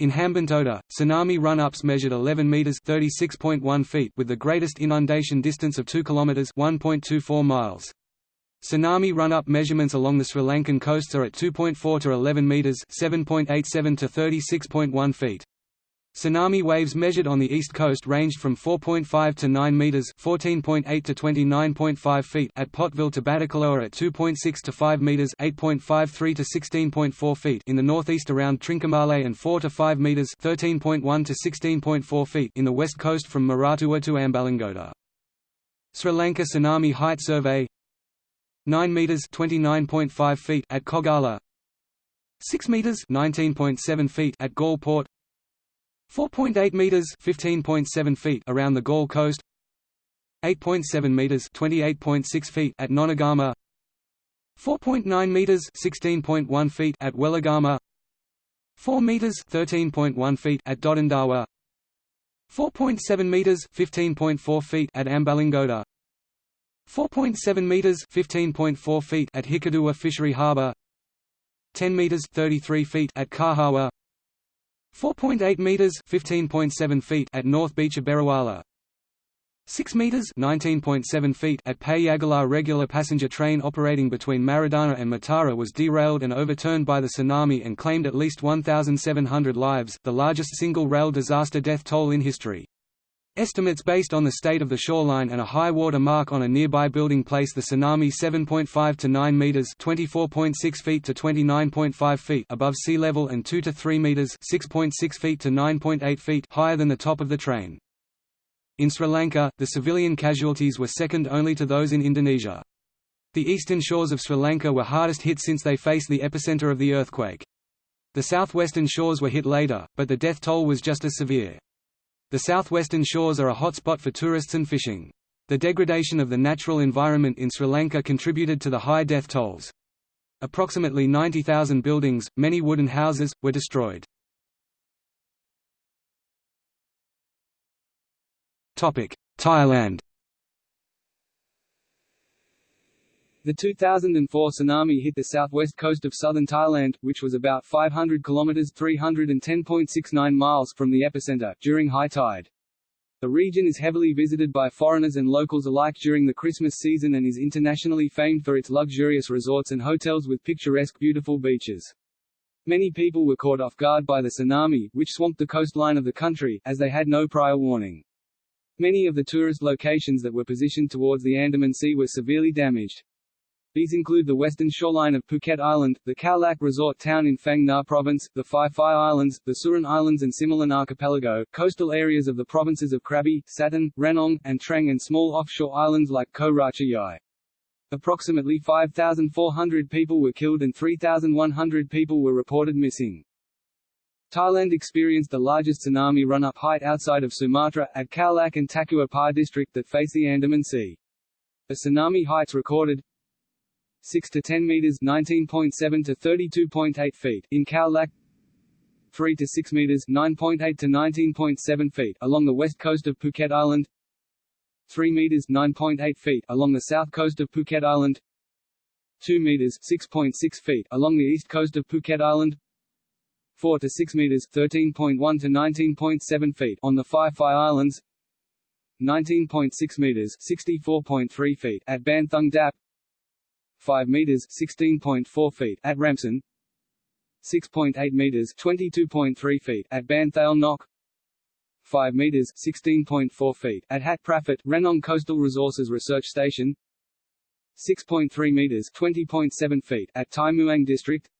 In Hambantota, tsunami run-ups measured 11 meters (36.1 feet) with the greatest inundation distance of 2 kilometers (1.24 miles). Tsunami run-up measurements along the Sri Lankan coasts are at 2.4 to 11 meters (7.87 to 36.1 feet). Tsunami waves measured on the east coast ranged from 4.5 to 9 meters (14.8 to 29.5 feet) at Pottuvil to Batticaloa at 2.6 to 5 meters (8.53 to 16.4 feet) in the northeast around Trincomalee and 4 to 5 meters (13.1 to 16.4 feet) in the west coast from Moratuwa to Ambalangoda. Sri Lanka Tsunami Height Survey 9 meters (29.5 feet) at Koggala 6 meters (19.7 feet) at Galle Port 4.8 meters (15.7 feet) around the Galle coast. 8.7 meters (28.6 feet) at Nonagama. 4.9 meters (16.1 feet) at Weligama. 4 meters (13.1 feet) at Dodanduwa. 4.7 meters (15.4 feet) at Ambalangoda. 4.7 meters (15.4 feet) at Hikkaduwa Fishery Harbour. 10 meters (33 feet) at Kahawa. 4.8 meters (15.7 feet) at North Beach of Beruwala. 6 meters (19.7 feet) at Payagala regular passenger train operating between Maradana and Matara was derailed and overturned by the tsunami and claimed at least 1700 lives, the largest single rail disaster death toll in history. Estimates based on the state of the shoreline and a high water mark on a nearby building place the tsunami 7.5 to 9 meters (24.6 feet to 29.5 feet) above sea level and 2 to 3 meters (6.6 feet to 9.8 feet) higher than the top of the train. In Sri Lanka, the civilian casualties were second only to those in Indonesia. The eastern shores of Sri Lanka were hardest hit since they faced the epicenter of the earthquake. The southwestern shores were hit later, but the death toll was just as severe. The southwestern shores are a hotspot for tourists and fishing. The degradation of the natural environment in Sri Lanka contributed to the high death tolls. Approximately 90,000 buildings, many wooden houses, were destroyed. Thailand The 2004 tsunami hit the southwest coast of southern Thailand, which was about 500 kilometers (310.69 miles) from the epicenter during high tide. The region is heavily visited by foreigners and locals alike during the Christmas season and is internationally famed for its luxurious resorts and hotels with picturesque beautiful beaches. Many people were caught off guard by the tsunami, which swamped the coastline of the country, as they had no prior warning. Many of the tourist locations that were positioned towards the Andaman Sea were severely damaged. These include the western shoreline of Phuket Island, the Khao Lak resort town in Phang Nga Province, the Phi Phi Islands, the Surin Islands and Similan Archipelago, coastal areas of the provinces of Krabi, Satun, Ranong, and Trang and small offshore islands like Ko Racha Yai. Approximately 5,400 people were killed and 3,100 people were reported missing. Thailand experienced the largest tsunami run-up height outside of Sumatra, at Khao Lak and Takua Pa district that face the Andaman Sea. The tsunami heights recorded 6 to 10 meters 19.7 to 32.8 feet in Lak. 3 to 6 meters 9.8 to 19.7 feet along the west coast of Phuket Island. 3 meters 9.8 feet along the south coast of Phuket Island. 2 meters 6.6 feet along the east coast of Phuket Island. 4 to 6 meters 13.1 to 19.7 feet on the Phi Phi Islands. 19.6 meters 64.3 feet at Ban Thung Dap 5 meters (16.4 feet) at Ramsan, 6.8 meters (22.3 feet) at Ban Thale Nok, 5 meters (16.4 feet) at Hat Praphat, Ranong Coastal Resources Research Station, 6.3 meters (20.7 feet) at Tai Muang District,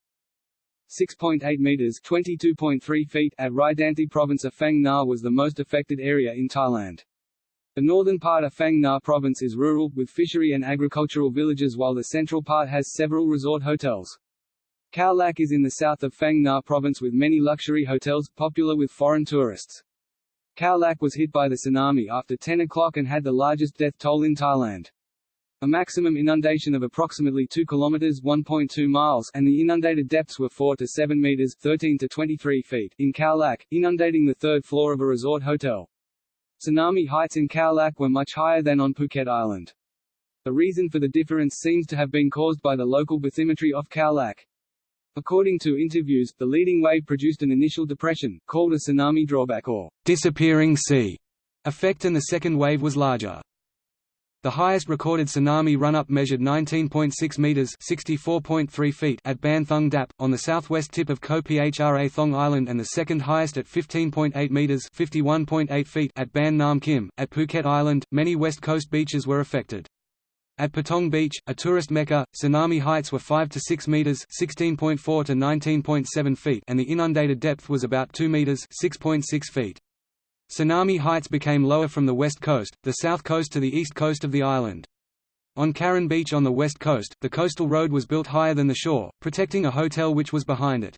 6.8 meters (22.3 feet) at Raidanti Province of Phang Nga was the most affected area in Thailand. The northern part of Phang Nga province is rural, with fishery and agricultural villages while the central part has several resort hotels. Khao Lak is in the south of Phang Nga province with many luxury hotels, popular with foreign tourists. Khao Lak was hit by the tsunami after 10 o'clock and had the largest death toll in Thailand. A maximum inundation of approximately 2 kilometers (1.2 miles) and the inundated depths were 4 to 7 meters (13 to 23 feet) in Khao Lak, inundating the third floor of a resort hotel. Tsunami heights in Khao Lak were much higher than on Phuket Island. The reason for the difference seems to have been caused by the local bathymetry off Khao Lak. According to interviews, the leading wave produced an initial depression, called a tsunami drawback or disappearing sea effect and the second wave was larger. The highest recorded tsunami run-up measured 19.6 meters (64.3 feet) at Ban Thong Dap on the southwest tip of Koh Phra Thong Island and the second highest at 15.8 meters (51.8 feet) at Ban Nam Khem at Phuket Island. Many west coast beaches were affected. At Patong Beach, a tourist mecca, tsunami heights were 5 to 6 meters (16.4 to 19.7 feet) and the inundated depth was about 2 meters (6.6 feet). Tsunami heights became lower from the west coast, the south coast to the east coast of the island. On Karon Beach on the west coast, the coastal road was built higher than the shore, protecting a hotel which was behind it.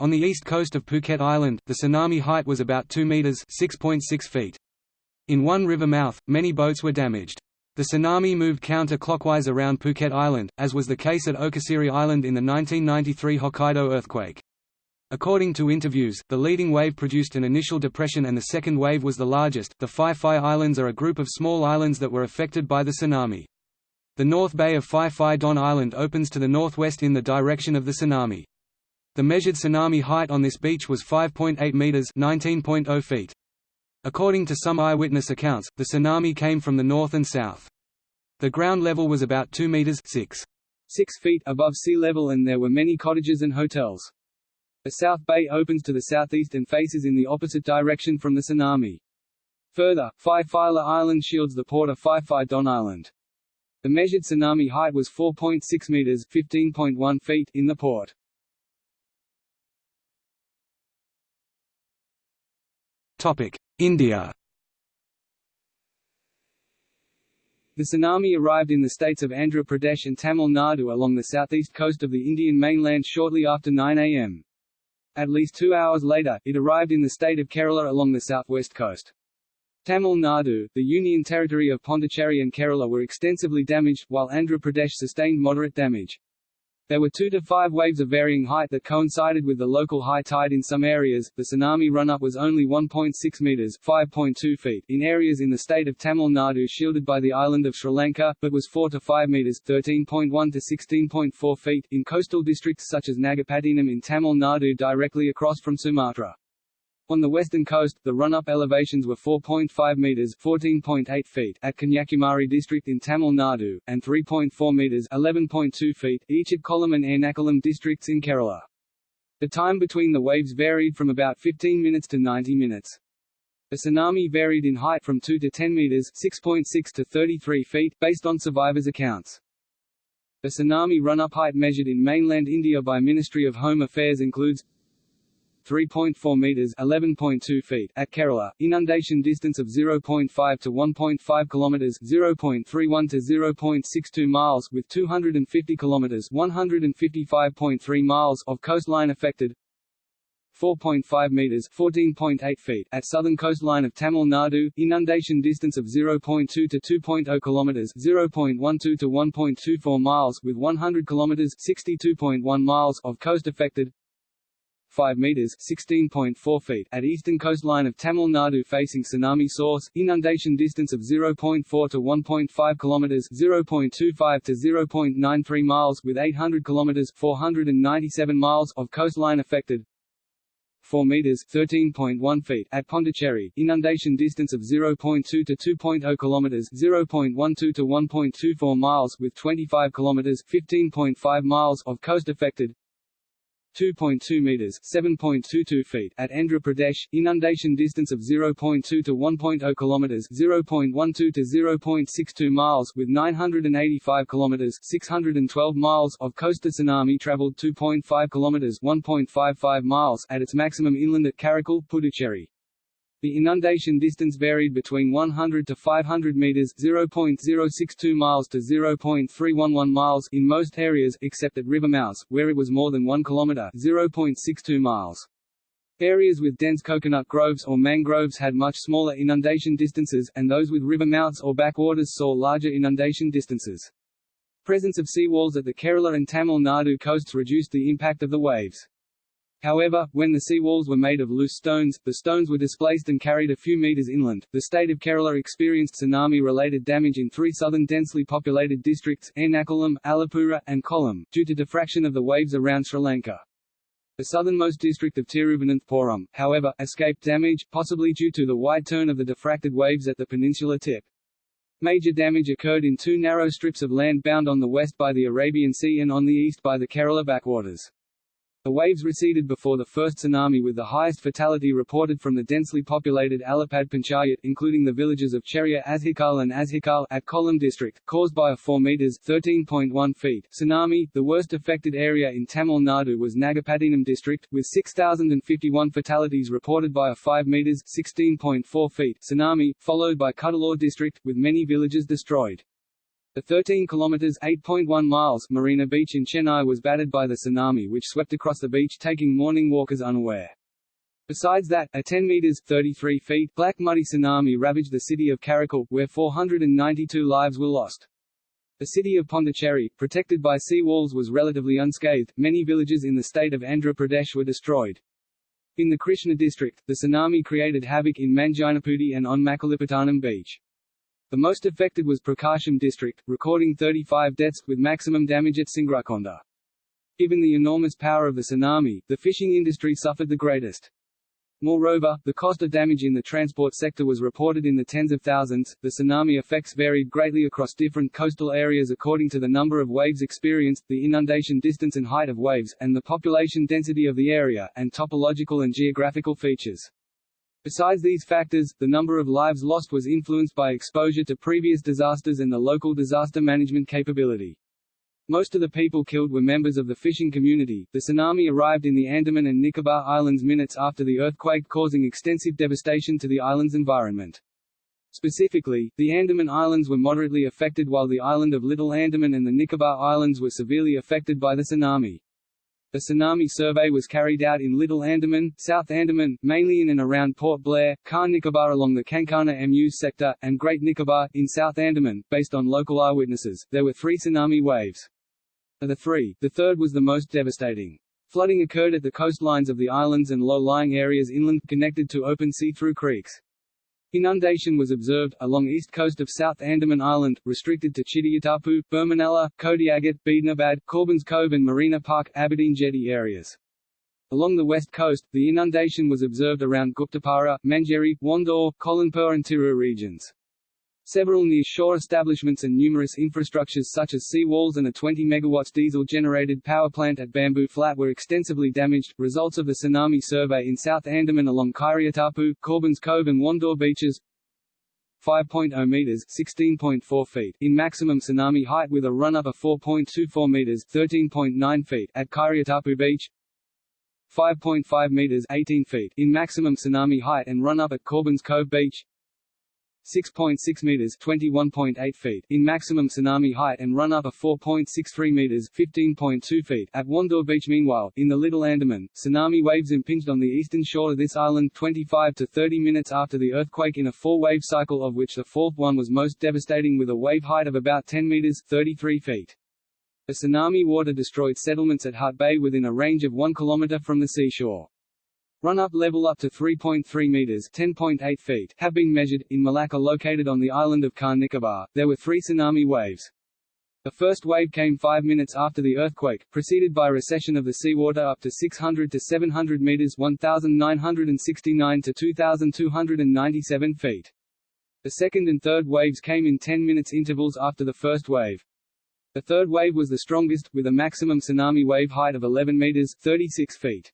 On the east coast of Phuket Island, the tsunami height was about 2 meters (6.6 feet). In one river mouth, many boats were damaged. The tsunami moved counter-clockwise around Phuket Island, as was the case at Okushiri Island in the 1993 Hokkaido earthquake. According to interviews, the leading wave produced an initial depression and the second wave was the largest. The Phi Phi Islands are a group of small islands that were affected by the tsunami. The North Bay of Phi Phi Don Island opens to the northwest in the direction of the tsunami. The measured tsunami height on this beach was 5.8 meters (19.0 feet). According to some eyewitness accounts, the tsunami came from the north and south. The ground level was about 2 meters (6 6 feet above sea level and there were many cottages and hotels. The South Bay opens to the southeast and faces in the opposite direction from the tsunami. Further, Phi Phyla Island shields the port of Phi Phi Don Island. The measured tsunami height was 4.6 meters (15.1 feet) in the port. Topic: India. The tsunami arrived in the states of Andhra Pradesh and Tamil Nadu along the southeast coast of the Indian mainland shortly after 9 am. At least two hours later, it arrived in the state of Kerala along the southwest coast. Tamil Nadu, the union territory of Pondicherry and Kerala were extensively damaged, while Andhra Pradesh sustained moderate damage. There were two to five waves of varying height that coincided with the local high tide in some areas. The tsunami run-up was only 1.6 meters (5.2 feet) in areas in the state of Tamil Nadu shielded by the island of Sri Lanka, but was 4 to 5 meters (13.1 to 16.4 feet) in coastal districts such as Nagapattinam in Tamil Nadu directly across from Sumatra. On the western coast, the run-up elevations were 4.5 meters (14.8 feet) at Kanyakumari district in Tamil Nadu, and 3.4 meters (11.2 feet) each at Kollam and Ernakulam districts in Kerala. The time between the waves varied from about 15 minutes to 90 minutes. The tsunami varied in height from 2 to 10 meters (6.6 to 33 feet) based on survivors' accounts. The tsunami run-up height measured in mainland India by Ministry of Home Affairs includes 3.4 meters (11.2 feet) at Kerala, inundation distance of 0.5 to 1.5 kilometers (0.31 to 0.62 miles) with 250 kilometers (155.3 miles) of coastline affected. 4.5 meters (14.8 feet) at southern coastline of Tamil Nadu, inundation distance of 0.2 to 2.0 kilometers (0.12 to 1.24 miles) with 100 kilometers (62.1 miles) of coast affected. 5 meters (16.4 feet) at eastern coastline of Tamil Nadu facing tsunami source, inundation distance of 0.4 to 1.5 kilometers (0.25 to 0.93 miles) with 800 kilometers (497 miles) of coastline affected. 4 meters (13.1 feet) at Pondicherry, inundation distance of 0.2 to 2.0 kilometers (0.12 to 1.24 miles) with 25 kilometers (15.5 miles) of coast affected. 2.2 meters (7.22 feet) at Andhra Pradesh, inundation distance of 0.2 to 1.0 kilometers (0.12 to 0.62 miles) with 985 kilometers (612 miles) of coast. tsunami traveled 2.5 kilometers (1.55 miles) at its maximum inland at Karaikal, Puducherry. The inundation distance varied between 100 to 500 meters (0.062 miles to 0.311 miles) in most areas, except at river mouths, where it was more than 1 kilometer (0.62 miles). Areas with dense coconut groves or mangroves had much smaller inundation distances, and those with river mouths or backwaters saw larger inundation distances. Presence of seawalls at the Kerala and Tamil Nadu coasts reduced the impact of the waves. However, when the seawalls were made of loose stones, the stones were displaced and carried a few meters inland. The state of Kerala experienced tsunami-related damage in three southern densely populated districts, Ernakulam, Alappuzha, and Kollam, due to diffraction of the waves around Sri Lanka. The southernmost district of Tiruvananthapuram, however, escaped damage, possibly due to the wide turn of the diffracted waves at the peninsula tip. Major damage occurred in two narrow strips of land bound on the west by the Arabian Sea and on the east by the Kerala backwaters. The waves receded before the first tsunami with the highest fatality reported from the densely populated Alappad Panchayat including the villages of Cheria Azhikal and Azhikal at Kollam district, caused by a 4 meters (13.1 feet) tsunami. The worst affected area in Tamil Nadu was Nagapattinam district, with 6,051 fatalities reported by a 5 meters (16.4 feet) tsunami, followed by Cuddalore district, with many villages destroyed. The 13 kilometers (8.1 miles) Marina Beach in Chennai was battered by the tsunami which swept across the beach taking morning walkers unaware. Besides that, a 10 meters (33 feet) black muddy tsunami ravaged the city of Karaikal, where 492 lives were lost. The city of Pondicherry, protected by sea walls was relatively unscathed, many villages in the state of Andhra Pradesh were destroyed. In the Krishna district, the tsunami created havoc in Manjinaputti and on Makalipattanam beach. The most affected was Prakasam district, recording 35 deaths, with maximum damage at Singarakonda. Given the enormous power of the tsunami, the fishing industry suffered the greatest. Moreover, the cost of damage in the transport sector was reported in the tens of thousands. The tsunami effects varied greatly across different coastal areas according to the number of waves experienced, the inundation distance and height of waves, and the population density of the area, and topological and geographical features. Besides these factors, the number of lives lost was influenced by exposure to previous disasters and the local disaster management capability. Most of the people killed were members of the fishing community. The tsunami arrived in the Andaman and Nicobar Islands minutes after the earthquake causing extensive devastation to the island's environment. Specifically, the Andaman Islands were moderately affected while the island of Little Andaman and the Nicobar Islands were severely affected by the tsunami. A tsunami survey was carried out in Little Andaman, South Andaman, mainly in and around Port Blair, Car Nicobar along the Kankana Mews sector, and Great Nicobar, in South Andaman, based on local eyewitnesses. There were three tsunami waves. Of the three, the third was the most devastating. Flooding occurred at the coastlines of the islands and low-lying areas inland, connected to open sea through creeks. Inundation was observed, along east coast of South Andaman Island, restricted to Chidiyatapu, Burmanallah, Kodiagat, Beednabad, Corbyn's Cove and Marina Park, Aberdeen Jetty areas. Along the west coast, the inundation was observed around Guptapara, Manjeri, Wandoor, Kolanpur and Tirur regions. Several near-shore establishments and numerous infrastructures such as sea walls and a 20 MW diesel-generated power plant at Bamboo Flat were extensively damaged. Results of the tsunami survey in South Andaman along Kairiyatapu, Corbyn's Cove and Wandoor beaches 5.0 meters (16.4 feet) in maximum tsunami height with a run-up of 4.24 meters (13.9 feet) at Kairiyatapu Beach. 5.5 meters (18 feet) in maximum tsunami height and run-up at Corbyn's Cove Beach. 6.6 meters (21.8 feet) in maximum tsunami height and run up of 4.63 meters (15.2 feet) at Wandoor Beach. Meanwhile, in the Little Andaman, tsunami waves impinged on the eastern shore of this island 25 to 30 minutes after the earthquake in a four-wave cycle of which the fourth one was most devastating with a wave height of about 10 meters (33 feet). The tsunami water destroyed settlements at Hut Bay within a range of 1 kilometer from the seashore. Run-up level up to 3.3 meters (10.8 feet) have been measured in Malacca located on the island of Car Nicobar. There were 3 tsunami waves. The first wave came 5 minutes after the earthquake, preceded by recession of the seawater up to 600 to 700 meters (1969 to 2297 feet). The second and third waves came in 10 minutes intervals after the first wave. The third wave was the strongest, with a maximum tsunami wave height of 11 meters (36 feet).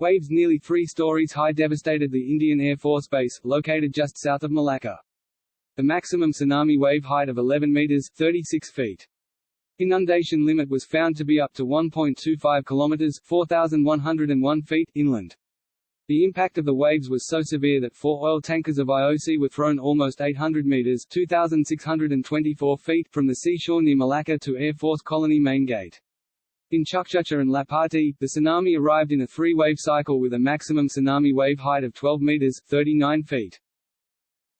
Waves nearly three stories high devastated the Indian Air Force Base, located just south of Malacca. The maximum tsunami wave height of 11 meters 36 feet. Inundation limit was found to be up to 1.25 kilometers 4,101 feet inland. The impact of the waves was so severe that four oil tankers of IOC were thrown almost 800 meters 2,624 feet from the seashore near Malacca to Air Force Colony Main Gate. In Chukchucha and Lapati, the tsunami arrived in a three-wave cycle with a maximum tsunami wave height of 12 meters 39 feet.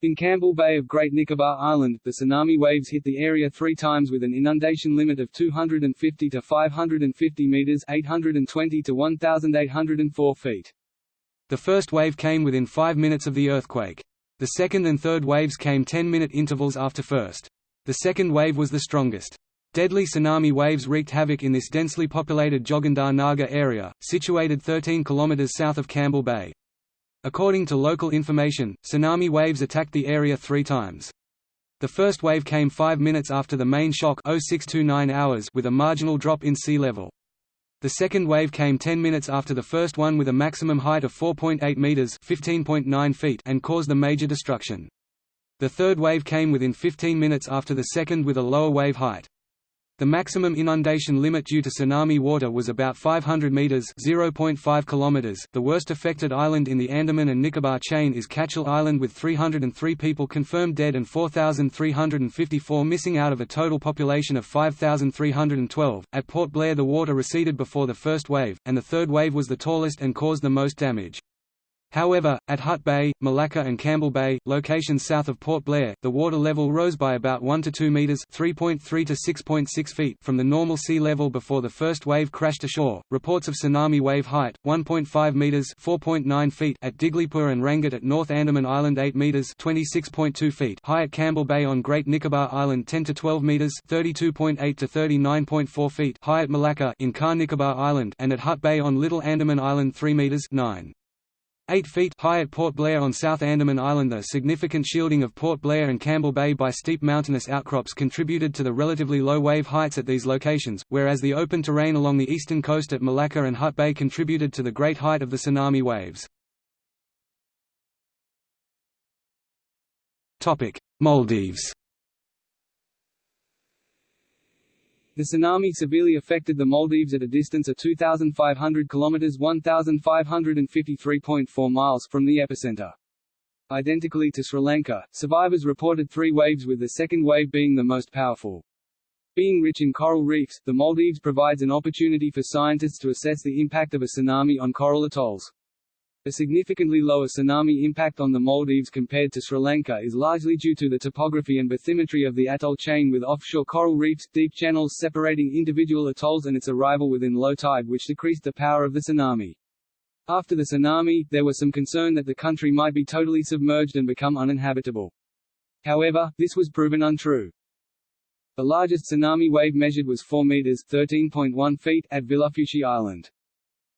In Campbell Bay of Great Nicobar Island, the tsunami waves hit the area three times with an inundation limit of 250 to 550 meters 820 to 1,804 feet. The first wave came within five minutes of the earthquake. The second and third waves came 10-minute intervals after first. The second wave was the strongest. Deadly tsunami waves wreaked havoc in this densely populated Jogandhar Nagar area, situated 13 km south of Campbell Bay. According to local information, tsunami waves attacked the area three times. The first wave came five minutes after the main shock 0629 hours with a marginal drop in sea level. The second wave came 10 minutes after the first one with a maximum height of 4.8 meters (15.9 feet) and caused a major destruction. The third wave came within 15 minutes after the second with a lower wave height. The maximum inundation limit due to tsunami water was about 500 meters (0.5 kilometers). The worst affected island in the Andaman and Nicobar chain is Katchal Island with 303 people confirmed dead and 4,354 missing out of a total population of 5,312. At Port Blair the water receded before the first wave, and the third wave was the tallest and caused the most damage. However, at Hut Bay, Malacca and Campbell Bay, locations south of Port Blair, the water level rose by about 1 to 2 meters (3.3 to 6.6 feet) from the normal sea level before the first wave crashed ashore. Reports of tsunami wave height 1.5 meters (4.9 feet) at Diglipur and Rangat at North Andaman Island 8 meters (26.2 feet) high at Campbell Bay on Great Nicobar Island 10 to 12 meters (32.8 to 39.4 feet) high at Malacca in Car Nicobar Island and at Hut Bay on Little Andaman Island 3 meters (9 8 feet high at Port Blair on South Andaman Island The significant shielding of Port Blair and Campbell Bay by steep mountainous outcrops contributed to the relatively low wave heights at these locations, whereas the open terrain along the eastern coast at Malacca and Hut Bay contributed to the great height of the tsunami waves. Maldives The tsunami severely affected the Maldives at a distance of 2,500 kilometers (1,553.4 miles) from the epicenter. Identically to Sri Lanka, survivors reported three waves with the second wave being the most powerful. Being rich in coral reefs, the Maldives provides an opportunity for scientists to assess the impact of a tsunami on coral atolls. A significantly lower tsunami impact on the Maldives compared to Sri Lanka is largely due to the topography and bathymetry of the atoll chain with offshore coral reefs, deep channels separating individual atolls and its arrival within low tide which decreased the power of the tsunami. After the tsunami, there was some concern that the country might be totally submerged and become uninhabitable. However, this was proven untrue. The largest tsunami wave measured was 4 meters (13.1 feet) at Vilufushi Island.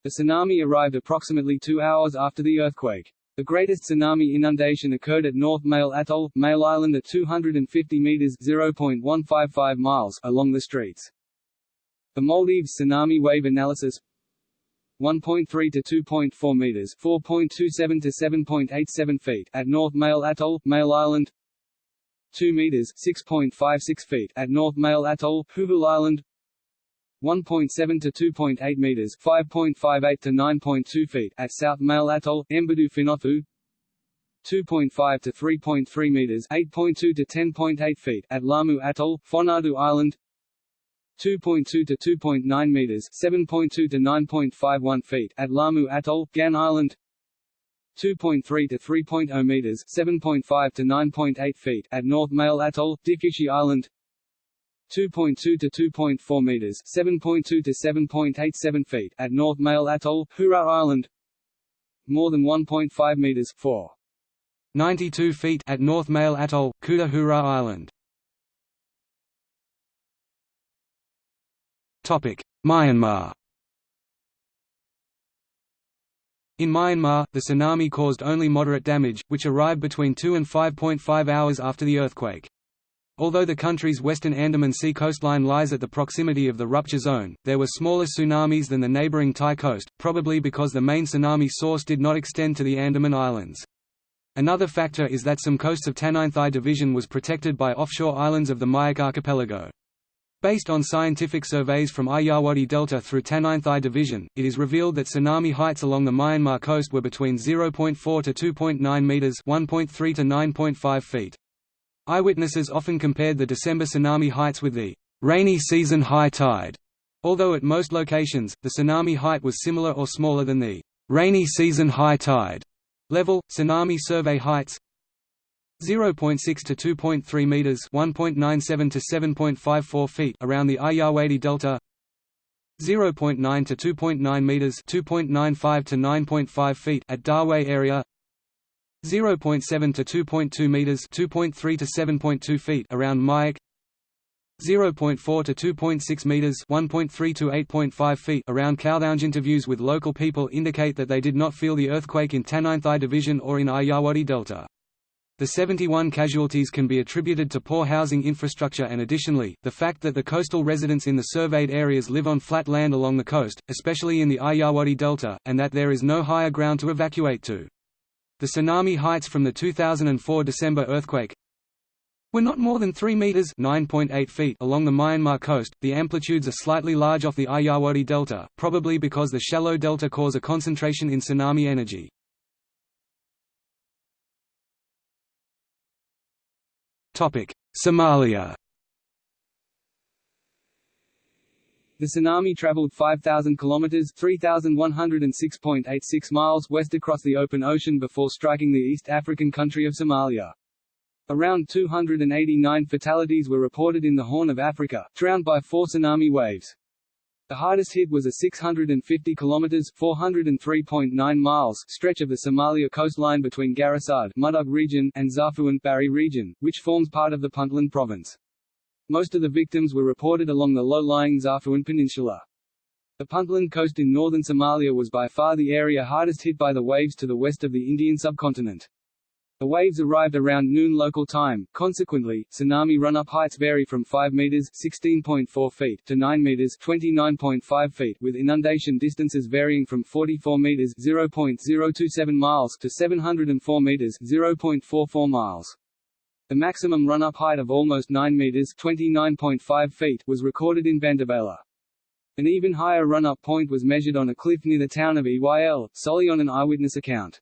The tsunami arrived approximately two hours after the earthquake. The greatest tsunami inundation occurred at North Male Atoll, Male Island at 250 meters (0.155 miles) along the streets. The Maldives tsunami wave analysis 1.3 to 2.4 meters (4.27 to 7.87 feet) at North Male Atoll, Male Island. 2 meters (6.56 feet) at North Male Atoll, Huvul Island. 1.7 to 2.8 meters, 5.58 to 9.2 feet at South Male Atoll, Embudu Finothu. 2.5 to 3.3 meters, 8.2 to 10.8 feet at Lamu Atoll, Fonadu Island. 2.2 to 2.9 meters, 7.2 to 9.51 feet at Lamu Atoll, Gan Island. 2.3 to 3.0 meters, 7.5 to 9.8 feet at North Male Atoll, Difushi Island. 2.2 to 2.4 meters, 7.2 to 7.87 feet at North Male Atoll, Hura Island. More than 1.5 meters, 4. 92 feet at North Male Atoll, Kuta Hura Island. Topic: Myanmar. In Myanmar, the tsunami caused only moderate damage, which arrived between 2 and 5.5 hours after the earthquake. Although the country's western Andaman Sea coastline lies at the proximity of the rupture zone, there were smaller tsunamis than the neighboring Thai coast, probably because the main tsunami source did not extend to the Andaman Islands. Another factor is that some coasts of Tanintharyi Division was protected by offshore islands of the Myeik archipelago. Based on scientific surveys from Irrawaddy Delta through Tanintharyi Division, it is revealed that tsunami heights along the Myanmar coast were between 0.4 to 2.9 meters (1.3 to 9.5 feet). Eyewitnesses often compared the December tsunami heights with the rainy season high tide, although at most locations, the tsunami height was similar or smaller than the rainy season high tide level. Tsunami survey heights 0.6 to 2.3 meters, 1.97 to 7.54 feet around the Irrawaddy Delta. 0.9 to 2.9 meters, 2.95 to 9.5 feet at Dawei area. 0.7 to 2.2 meters, 2.3 to 7.2 feet around Myeik. 0.4 to 2.6 meters, 1.3 to 8.5 feet around Kawthaung. Interviews with local people indicate that they did not feel the earthquake in Tanintharyi Division or in Irrawaddy Delta. The 71 casualties can be attributed to poor housing infrastructure and additionally, the fact that the coastal residents in the surveyed areas live on flat land along the coast, especially in the Irrawaddy Delta, and that there is no higher ground to evacuate to. The tsunami heights from the 2004 December earthquake were not more than 3 meters (9.8 feet) along the Myanmar coast. The amplitudes are slightly large off the Irrawaddy Delta, probably because the shallow delta cause a concentration in tsunami energy. Topic: Somalia. The tsunami traveled 5,000 kilometers (3,106.86 miles) west across the open ocean before striking the East African country of Somalia. Around 289 fatalities were reported in the Horn of Africa, drowned by four tsunami waves. The hardest hit was a 650 kilometers (403.9 miles) stretch of the Somalia coastline between Garissa Mudug region and Zafuan Bari region, which forms part of the Puntland province. Most of the victims were reported along the low-lying Zafuan Peninsula. The Puntland coast in northern Somalia was by far the area hardest hit by the waves to the west of the Indian subcontinent. The waves arrived around noon local time, consequently, tsunami run-up heights vary from 5 meters (16.4 feet) to 9 meters (29.5 feet), with inundation distances varying from 44 meters (0.027 miles) to 704 meters (0.44 miles). The maximum run-up height of almost 9 meters (29.5 feet) was recorded in Bandabela. An even higher run-up point was measured on a cliff near the town of Eyl, solely on an eyewitness account.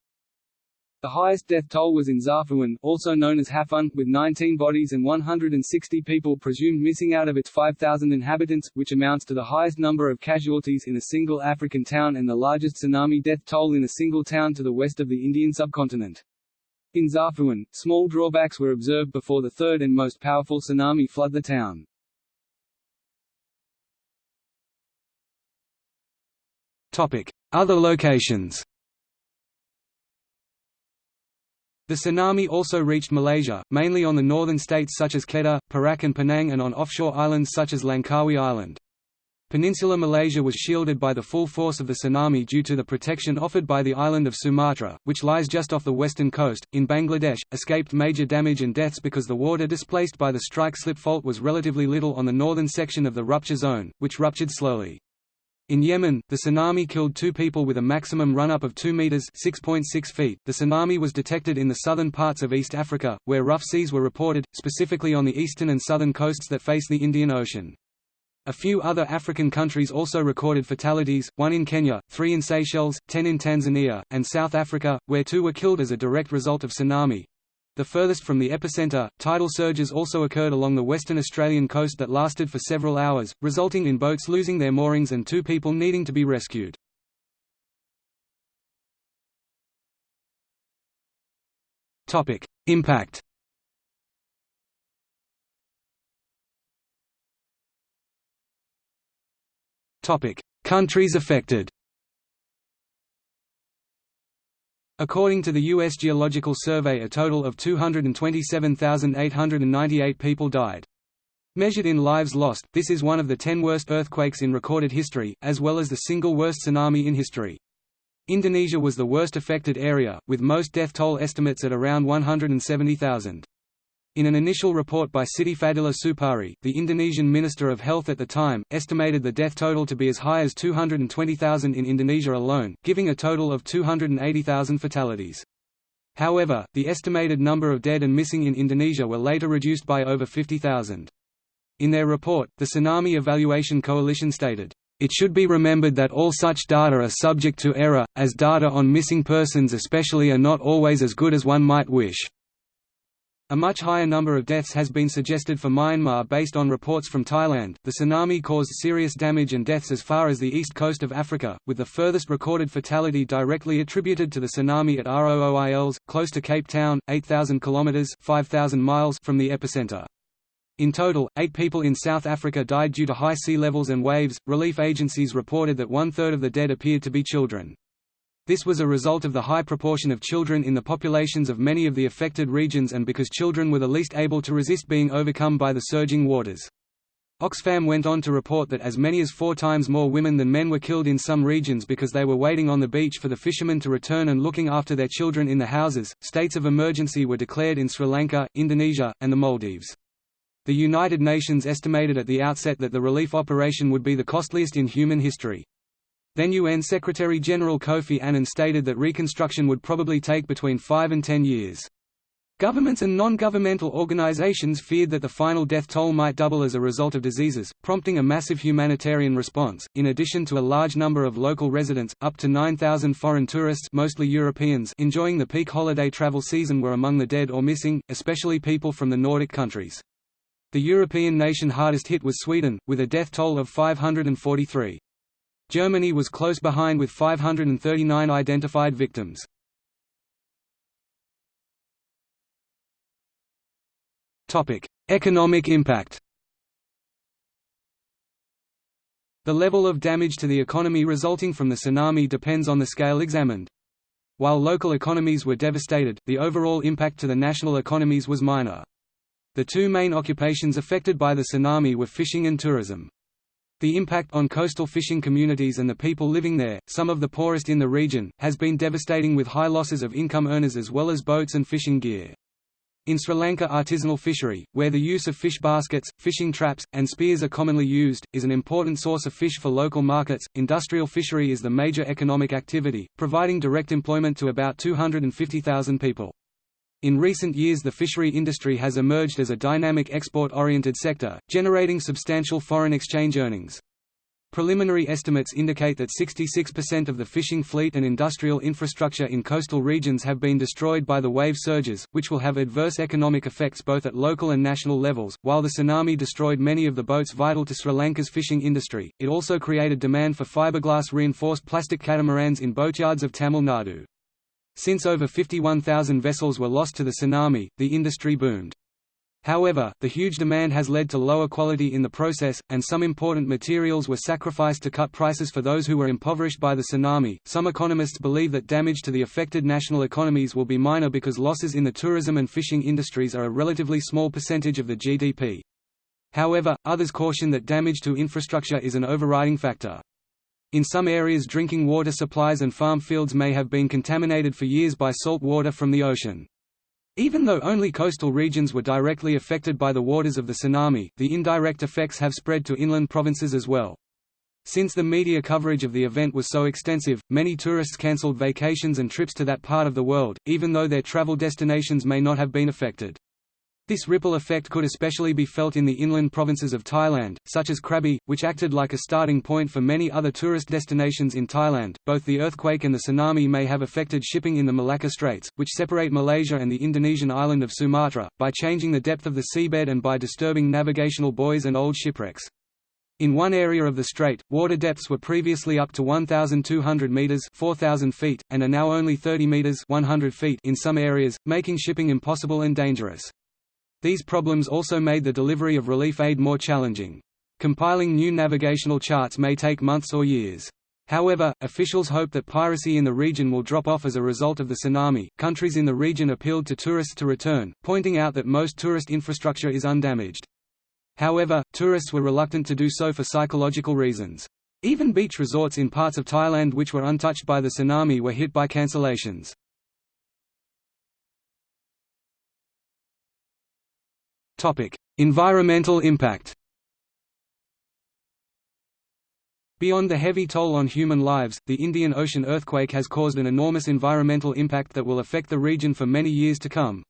The highest death toll was in Zafuan, also known as Hafun, with 19 bodies and 160 people presumed missing out of its 5,000 inhabitants, which amounts to the highest number of casualties in a single African town and the largest tsunami death toll in a single town to the west of the Indian subcontinent. In Zafuan, small drawbacks were observed before the third and most powerful tsunami flood the town. Other locations The tsunami also reached Malaysia, mainly on the northern states such as Kedah, Perak and Penang and on offshore islands such as Langkawi Island. Peninsular Malaysia was shielded by the full force of the tsunami due to the protection offered by the island of Sumatra, which lies just off the western coast. In Bangladesh, escaped major damage and deaths because the water displaced by the strike slip fault was relatively little on the northern section of the rupture zone, which ruptured slowly. In Yemen, the tsunami killed two people with a maximum run-up of 2 meters (6.6 feet). The tsunami was detected in the southern parts of East Africa, where rough seas were reported, specifically on the eastern and southern coasts that face the Indian Ocean. A few other African countries also recorded fatalities, one in Kenya, three in Seychelles, ten in Tanzania, and South Africa, where two were killed as a direct result of tsunami. The furthest from the epicenter, tidal surges also occurred along the western Australian coast that lasted for several hours, resulting in boats losing their moorings and two people needing to be rescued. Impact Countries affected According to the U.S. Geological Survey a total of 227,898 people died. Measured in lives lost, this is one of the ten worst earthquakes in recorded history, as well as the single worst tsunami in history. Indonesia was the worst affected area, with most death toll estimates at around 170,000. In an initial report by Siti Fadilah Supari, the Indonesian Minister of Health at the time, estimated the death total to be as high as 220,000 in Indonesia alone, giving a total of 280,000 fatalities. However, the estimated number of dead and missing in Indonesia were later reduced by over 50,000. In their report, the Tsunami Evaluation Coalition stated, it should be remembered that all such data are subject to error, as data on missing persons especially are not always as good as one might wish. A much higher number of deaths has been suggested for Myanmar based on reports from Thailand. The tsunami caused serious damage and deaths as far as the east coast of Africa, with the furthest recorded fatality directly attributed to the tsunami at Rooi-Els, close to Cape Town, 8,000 kilometers (5,000 miles) from the epicenter. In total, eight people in South Africa died due to high sea levels and waves. Relief agencies reported that one third of the dead appeared to be children. This was a result of the high proportion of children in the populations of many of the affected regions and because children were the least able to resist being overcome by the surging waters. Oxfam went on to report that as many as four times more women than men were killed in some regions because they were waiting on the beach for the fishermen to return and looking after their children in the houses. States of emergency were declared in Sri Lanka, Indonesia, and the Maldives. The United Nations estimated at the outset that the relief operation would be the costliest in human history. Then UN Secretary-General Kofi Annan stated that reconstruction would probably take between 5 and 10 years. Governments and non-governmental organizations feared that the final death toll might double as a result of diseases, prompting a massive humanitarian response. In addition to a large number of local residents, up to 9,000 foreign tourists, mostly Europeans, enjoying the peak holiday travel season were among the dead or missing, especially people from the Nordic countries. The European nation hardest hit was Sweden, with a death toll of 543. Germany was close behind with 539 identified victims. Economic impact The level of damage to the economy resulting from the tsunami depends on the scale examined. While local economies were devastated, the overall impact to the national economies was minor. The two main occupations affected by the tsunami were fishing and tourism. The impact on coastal fishing communities and the people living there, some of the poorest in the region, has been devastating with high losses of income earners as well as boats and fishing gear. In Sri Lanka artisanal fishery, where the use of fish baskets, fishing traps, and spears are commonly used, is an important source of fish for local markets. Industrial fishery is the major economic activity, providing direct employment to about 250,000 people. In recent years the fishery industry has emerged as a dynamic export-oriented sector, generating substantial foreign exchange earnings. Preliminary estimates indicate that 66% of the fishing fleet and industrial infrastructure in coastal regions have been destroyed by the wave surges, which will have adverse economic effects both at local and national levels. While the tsunami destroyed many of the boats vital to Sri Lanka's fishing industry, it also created demand for fiberglass reinforced plastic catamarans in boatyards of Tamil Nadu. Since over 51,000 vessels were lost to the tsunami, the industry boomed. However, the huge demand has led to lower quality in the process, and some important materials were sacrificed to cut prices for those who were impoverished by the tsunami. Some economists believe that damage to the affected national economies will be minor because losses in the tourism and fishing industries are a relatively small percentage of the GDP. However, others caution that damage to infrastructure is an overriding factor. In some areas drinking water supplies and farm fields may have been contaminated for years by salt water from the ocean. Even though only coastal regions were directly affected by the waters of the tsunami, the indirect effects have spread to inland provinces as well. Since the media coverage of the event was so extensive, many tourists cancelled vacations and trips to that part of the world, even though their travel destinations may not have been affected. This ripple effect could especially be felt in the inland provinces of Thailand, such as Krabi, which acted like a starting point for many other tourist destinations in Thailand. Both the earthquake and the tsunami may have affected shipping in the Malacca Straits, which separate Malaysia and the Indonesian island of Sumatra, by changing the depth of the seabed and by disturbing navigational buoys and old shipwrecks. In one area of the strait, water depths were previously up to 1,200 meters (4,000 feet) and are now only 30 meters (100 feet) in some areas, making shipping impossible and dangerous. These problems also made the delivery of relief aid more challenging. Compiling new navigational charts may take months or years. However, officials hope that piracy in the region will drop off as a result of the tsunami. Countries in the region appealed to tourists to return, pointing out that most tourist infrastructure is undamaged. However, tourists were reluctant to do so for psychological reasons. Even beach resorts in parts of Thailand which were untouched by the tsunami were hit by cancellations. Environmental impact. Beyond the heavy toll on human lives, the Indian Ocean earthquake has caused an enormous environmental impact that will affect the region for many years to come.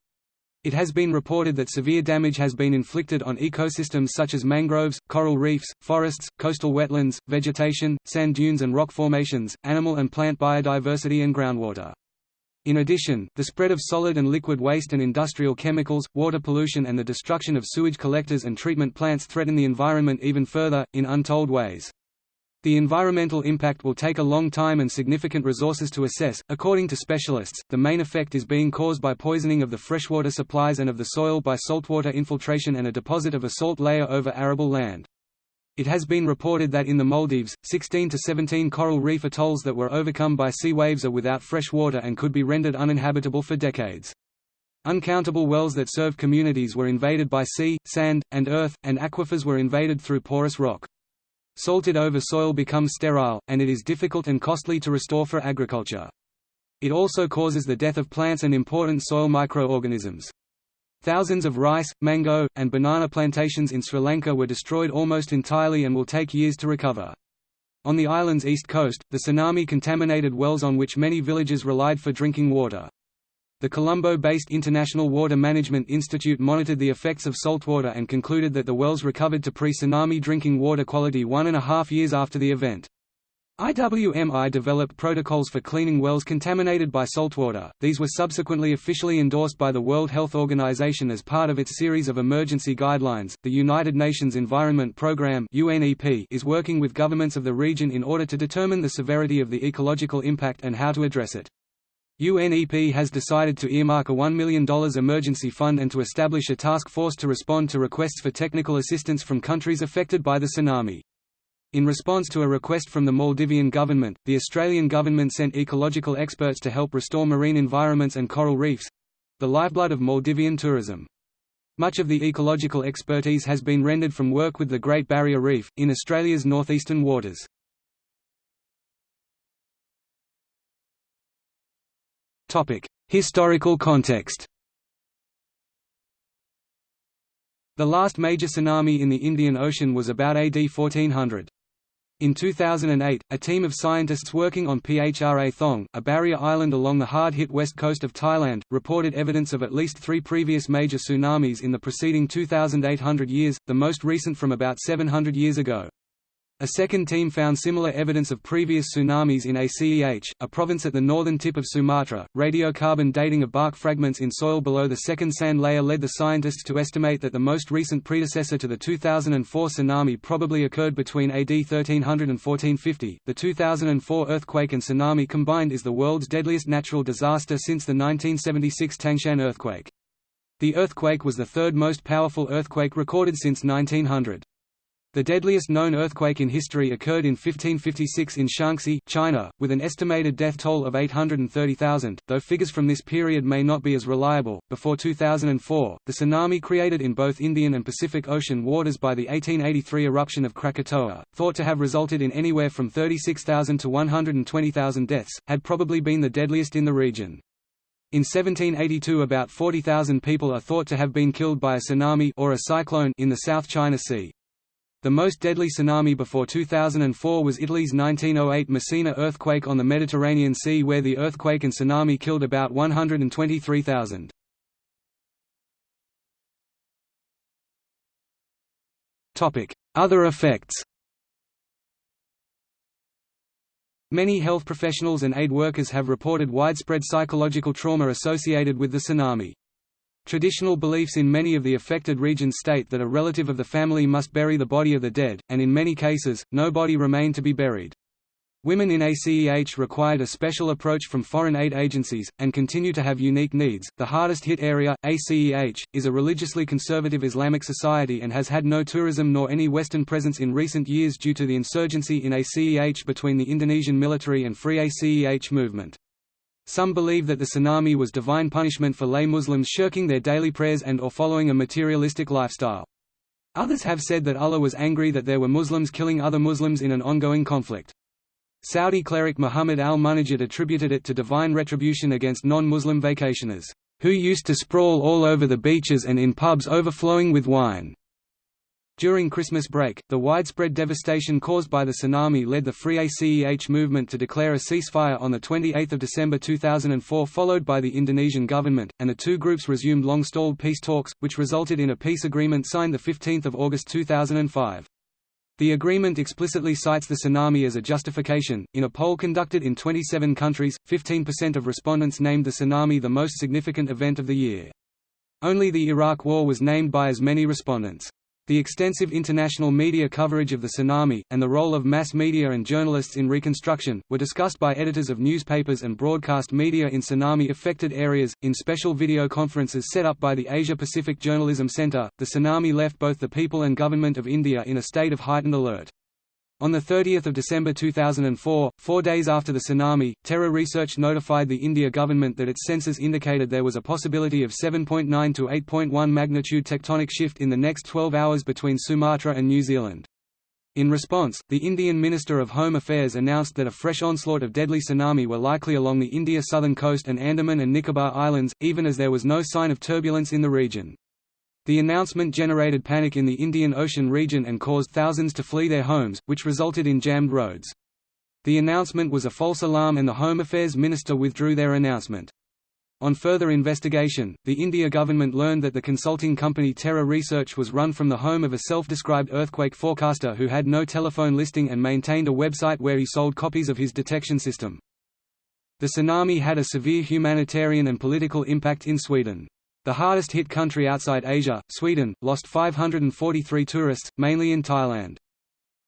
It has been reported that severe damage has been inflicted on ecosystems such as mangroves, coral reefs, forests, coastal wetlands, vegetation, sand dunes and rock formations, animal and plant biodiversity and groundwater. In addition, the spread of solid and liquid waste and industrial chemicals, water pollution and the destruction of sewage collectors and treatment plants threaten the environment even further, in untold ways. The environmental impact will take a long time and significant resources to assess. According to specialists, the main effect is being caused by poisoning of the freshwater supplies and of the soil by saltwater infiltration and a deposit of a salt layer over arable land. It has been reported that in the Maldives, 16 to 17 coral reef atolls that were overcome by sea waves are without fresh water and could be rendered uninhabitable for decades. Uncountable wells that serve communities were invaded by sea, sand, and earth, and aquifers were invaded through porous rock. Salted over soil becomes sterile, and it is difficult and costly to restore for agriculture. It also causes the death of plants and important soil microorganisms. Thousands of rice, mango, and banana plantations in Sri Lanka were destroyed almost entirely and will take years to recover. On the island's east coast, the tsunami contaminated wells on which many villages relied for drinking water. The Colombo-based International Water Management Institute monitored the effects of saltwater and concluded that the wells recovered to pre-tsunami drinking water quality one and a half years after the event. IWMI developed protocols for cleaning wells contaminated by saltwater. These were subsequently officially endorsed by the World Health Organization as part of its series of emergency guidelines. The United Nations Environment Programme (UNEP) is working with governments of the region in order to determine the severity of the ecological impact and how to address it. UNEP has decided to earmark a $1 million emergency fund and to establish a task force to respond to requests for technical assistance from countries affected by the tsunami. In response to a request from the Maldivian government, the Australian government sent ecological experts to help restore marine environments and coral reefs—the lifeblood of Maldivian tourism. Much of the ecological expertise has been rendered from work with the Great Barrier Reef, in Australia's northeastern waters. Historical context The last major tsunami in the Indian Ocean was about AD 1400. In 2008, a team of scientists working on Phra Thong, a barrier island along the hard-hit west coast of Thailand, reported evidence of at least three previous major tsunamis in the preceding 2,800 years, the most recent from about 700 years ago. A second team found similar evidence of previous tsunamis in Aceh, a province at the northern tip of Sumatra. Radiocarbon dating of bark fragments in soil below the second sand layer led the scientists to estimate that the most recent predecessor to the 2004 tsunami probably occurred between AD 1300 and 1450. The 2004 earthquake and tsunami combined is the world's deadliest natural disaster since the 1976 Tangshan earthquake. The earthquake was the third most powerful earthquake recorded since 1900. The deadliest known earthquake in history occurred in 1556 in Shaanxi, China, with an estimated death toll of 830,000, though figures from this period may not be as reliable. Before 2004, the tsunami created in both Indian and Pacific Ocean waters by the 1883 eruption of Krakatoa, thought to have resulted in anywhere from 36,000 to 120,000 deaths, had probably been the deadliest in the region. In 1782 about 40,000 people are thought to have been killed by a tsunami or a cyclone in the South China Sea. The most deadly tsunami before 2004 was Italy's 1908 Messina earthquake on the Mediterranean Sea where the earthquake and tsunami killed about 123,000. Other effects Many health professionals and aid workers have reported widespread psychological trauma associated with the tsunami. Traditional beliefs in many of the affected regions state that a relative of the family must bury the body of the dead, and in many cases, no body remained to be buried. Women in ACEH required a special approach from foreign aid agencies, and continue to have unique needs. The hardest hit area, ACEH, is a religiously conservative Islamic society and has had no tourism nor any Western presence in recent years due to the insurgency in ACEH between the Indonesian military and Free ACEH movement. Some believe that the tsunami was divine punishment for lay Muslims shirking their daily prayers and or following a materialistic lifestyle. Others have said that Allah was angry that there were Muslims killing other Muslims in an ongoing conflict. Saudi cleric Muhammad al-Munajjid attributed it to divine retribution against non-Muslim vacationers, who used to sprawl all over the beaches and in pubs overflowing with wine. During Christmas break, the widespread devastation caused by the tsunami led the Free ACEH movement to declare a ceasefire on 28 December 2004 followed by the Indonesian government, and the two groups resumed long-stalled peace talks, which resulted in a peace agreement signed 15 August 2005. The agreement explicitly cites the tsunami as a justification. In a poll conducted in 27 countries, 15% of respondents named the tsunami the most significant event of the year. Only the Iraq War was named by as many respondents. The extensive international media coverage of the tsunami, and the role of mass media and journalists in reconstruction, were discussed by editors of newspapers and broadcast media in tsunami-affected areas. In special video conferences set up by the Asia-Pacific Journalism Center, the tsunami left both the people and government of India in a state of heightened alert. On 30 December 2004, four days after the tsunami, Terra Research notified the India government that its sensors indicated there was a possibility of 7.9 to 8.1 magnitude tectonic shift in the next 12 hours between Sumatra and New Zealand. In response, the Indian Minister of Home Affairs announced that a fresh onslaught of deadly tsunami were likely along the India southern coast and Andaman and Nicobar Islands, even as there was no sign of turbulence in the region. The announcement generated panic in the Indian Ocean region and caused thousands to flee their homes, which resulted in jammed roads. The announcement was a false alarm and the Home Affairs Minister withdrew their announcement. On further investigation, the India government learned that the consulting company Terra Research was run from the home of a self-described earthquake forecaster who had no telephone listing and maintained a website where he sold copies of his detection system. The tsunami had a severe humanitarian and political impact in Sweden. The hardest hit country outside Asia, Sweden, lost 543 tourists, mainly in Thailand.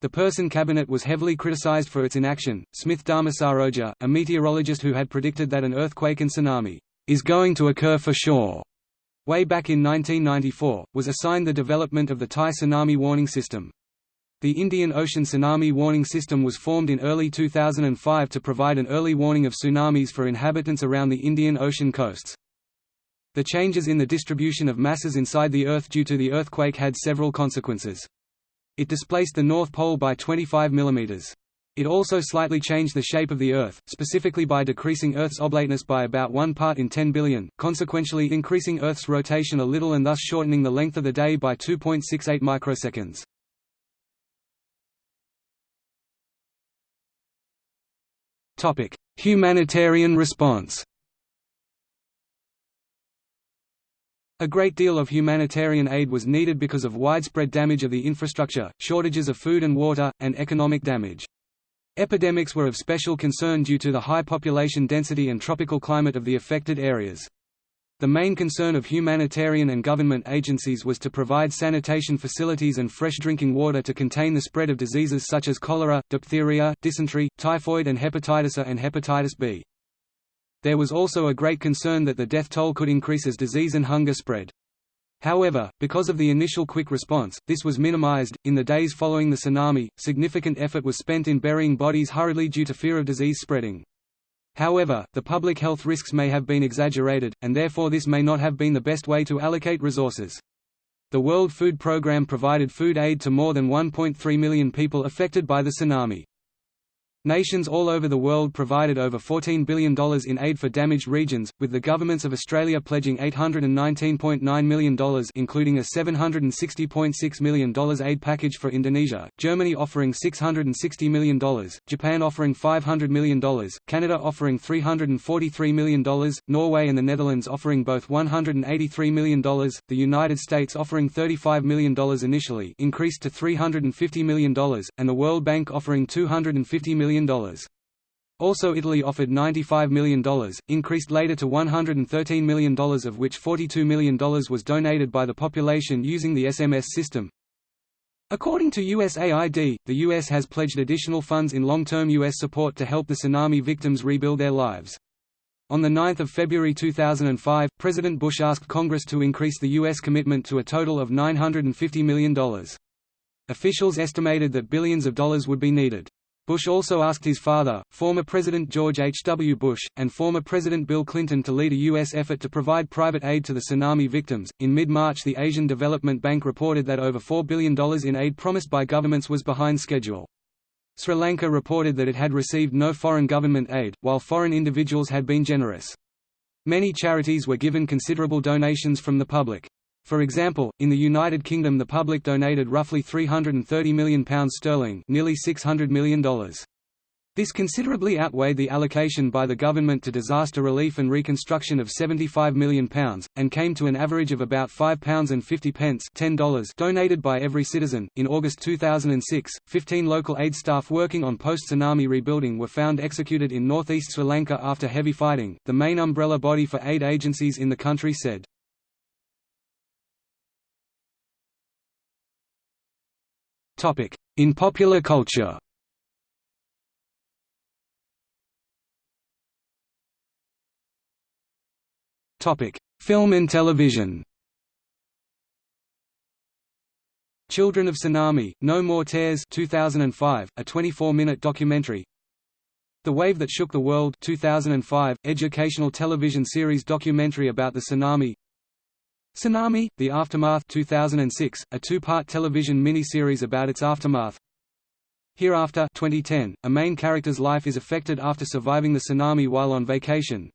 The Persson cabinet was heavily criticized for its inaction. Smith Dharmasaroja, a meteorologist who had predicted that an earthquake and tsunami is going to occur for sure, way back in 1994, was assigned the development of the Thai tsunami warning system. The Indian Ocean Tsunami Warning System was formed in early 2005 to provide an early warning of tsunamis for inhabitants around the Indian Ocean coasts. The changes in the distribution of masses inside the Earth due to the earthquake had several consequences. It displaced the North Pole by 25 mm. It also slightly changed the shape of the Earth, specifically by decreasing Earth's oblateness by about 1 part in 10 billion, consequentially increasing Earth's rotation a little and thus shortening the length of the day by 2.68 microseconds. Humanitarian response A great deal of humanitarian aid was needed because of widespread damage of the infrastructure, shortages of food and water, and economic damage. Epidemics were of special concern due to the high population density and tropical climate of the affected areas. The main concern of humanitarian and government agencies was to provide sanitation facilities and fresh drinking water to contain the spread of diseases such as cholera, diphtheria, dysentery, typhoid and hepatitis A and hepatitis B. There was also a great concern that the death toll could increase as disease and hunger spread. However, because of the initial quick response, this was minimized. In the days following the tsunami, significant effort was spent in burying bodies hurriedly due to fear of disease spreading. However, the public health risks may have been exaggerated, and therefore this may not have been the best way to allocate resources. The World Food Programme provided food aid to more than 1.3 million people affected by the tsunami. Nations all over the world provided over $14 billion in aid for damaged regions, with the governments of Australia pledging $819.9 million including a $760.6 million aid package for Indonesia, Germany offering $660 million, Japan offering $500 million, Canada offering $343 million, Norway and the Netherlands offering both $183 million, the United States offering $35 million initially increased to $350 million, and the World Bank offering $250 million million. Also Italy offered $95 million, increased later to $113 million of which $42 million was donated by the population using the SMS system. According to USAID, the U.S. has pledged additional funds in long-term U.S. support to help the tsunami victims rebuild their lives. On 9 February 2005, President Bush asked Congress to increase the U.S. commitment to a total of $950 million. Officials estimated that billions of dollars would be needed. Bush also asked his father, former President George H. W. Bush, and former President Bill Clinton to lead a U.S. effort to provide private aid to the tsunami victims. In mid March, the Asian Development Bank reported that over $4 billion in aid promised by governments was behind schedule. Sri Lanka reported that it had received no foreign government aid, while foreign individuals had been generous. Many charities were given considerable donations from the public. For example, in the United Kingdom the public donated roughly £330 million sterling nearly $600 million. This considerably outweighed the allocation by the government to disaster relief and reconstruction of £75 million, and came to an average of about £5.50 $10 donated by every citizen. In August 2006, 15 local aid staff working on post tsunami rebuilding were found executed in northeast Sri Lanka after heavy fighting, the main umbrella body for aid agencies in the country said. In popular culture? Film and television. Children of Tsunami, No More Tears 2005, a 24-minute documentary. The Wave That Shook the World 2005, educational television series documentary about the tsunami Tsunami, The Aftermath 2006, a two-part television mini-series about its aftermath. Hereafter 2010, a main character's life is affected after surviving the tsunami while on vacation.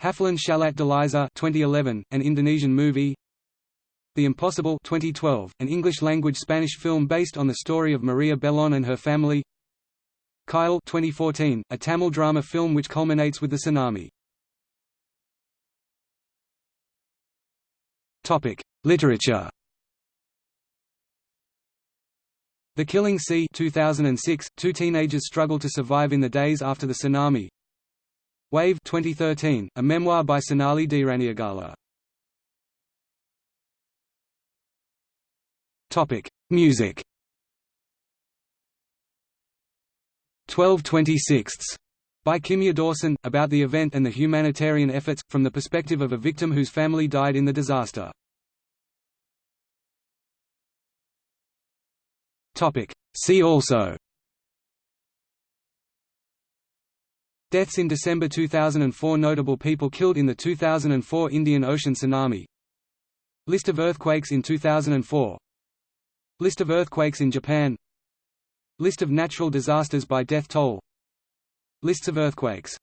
Hafalan Shalat Delisa 2011, an Indonesian movie. The Impossible 2012, an English-language Spanish film based on the story of Maria Belón and her family. Kayal 2014, a Tamil drama film which culminates with the tsunami Literature The Killing Sea 2006, two teenagers struggle to survive in the days after the tsunami Wave 2013, a memoir by Sonali Deraniyagala. Topic: Music. 1226 by Kimya Dawson, about the event and the humanitarian efforts, from the perspective of a victim whose family died in the disaster. See also. Deaths in December 2004 Notable people killed in the 2004 Indian Ocean tsunami. List of earthquakes in 2004 List of earthquakes in Japan. List of natural disasters by death toll Lists of earthquakes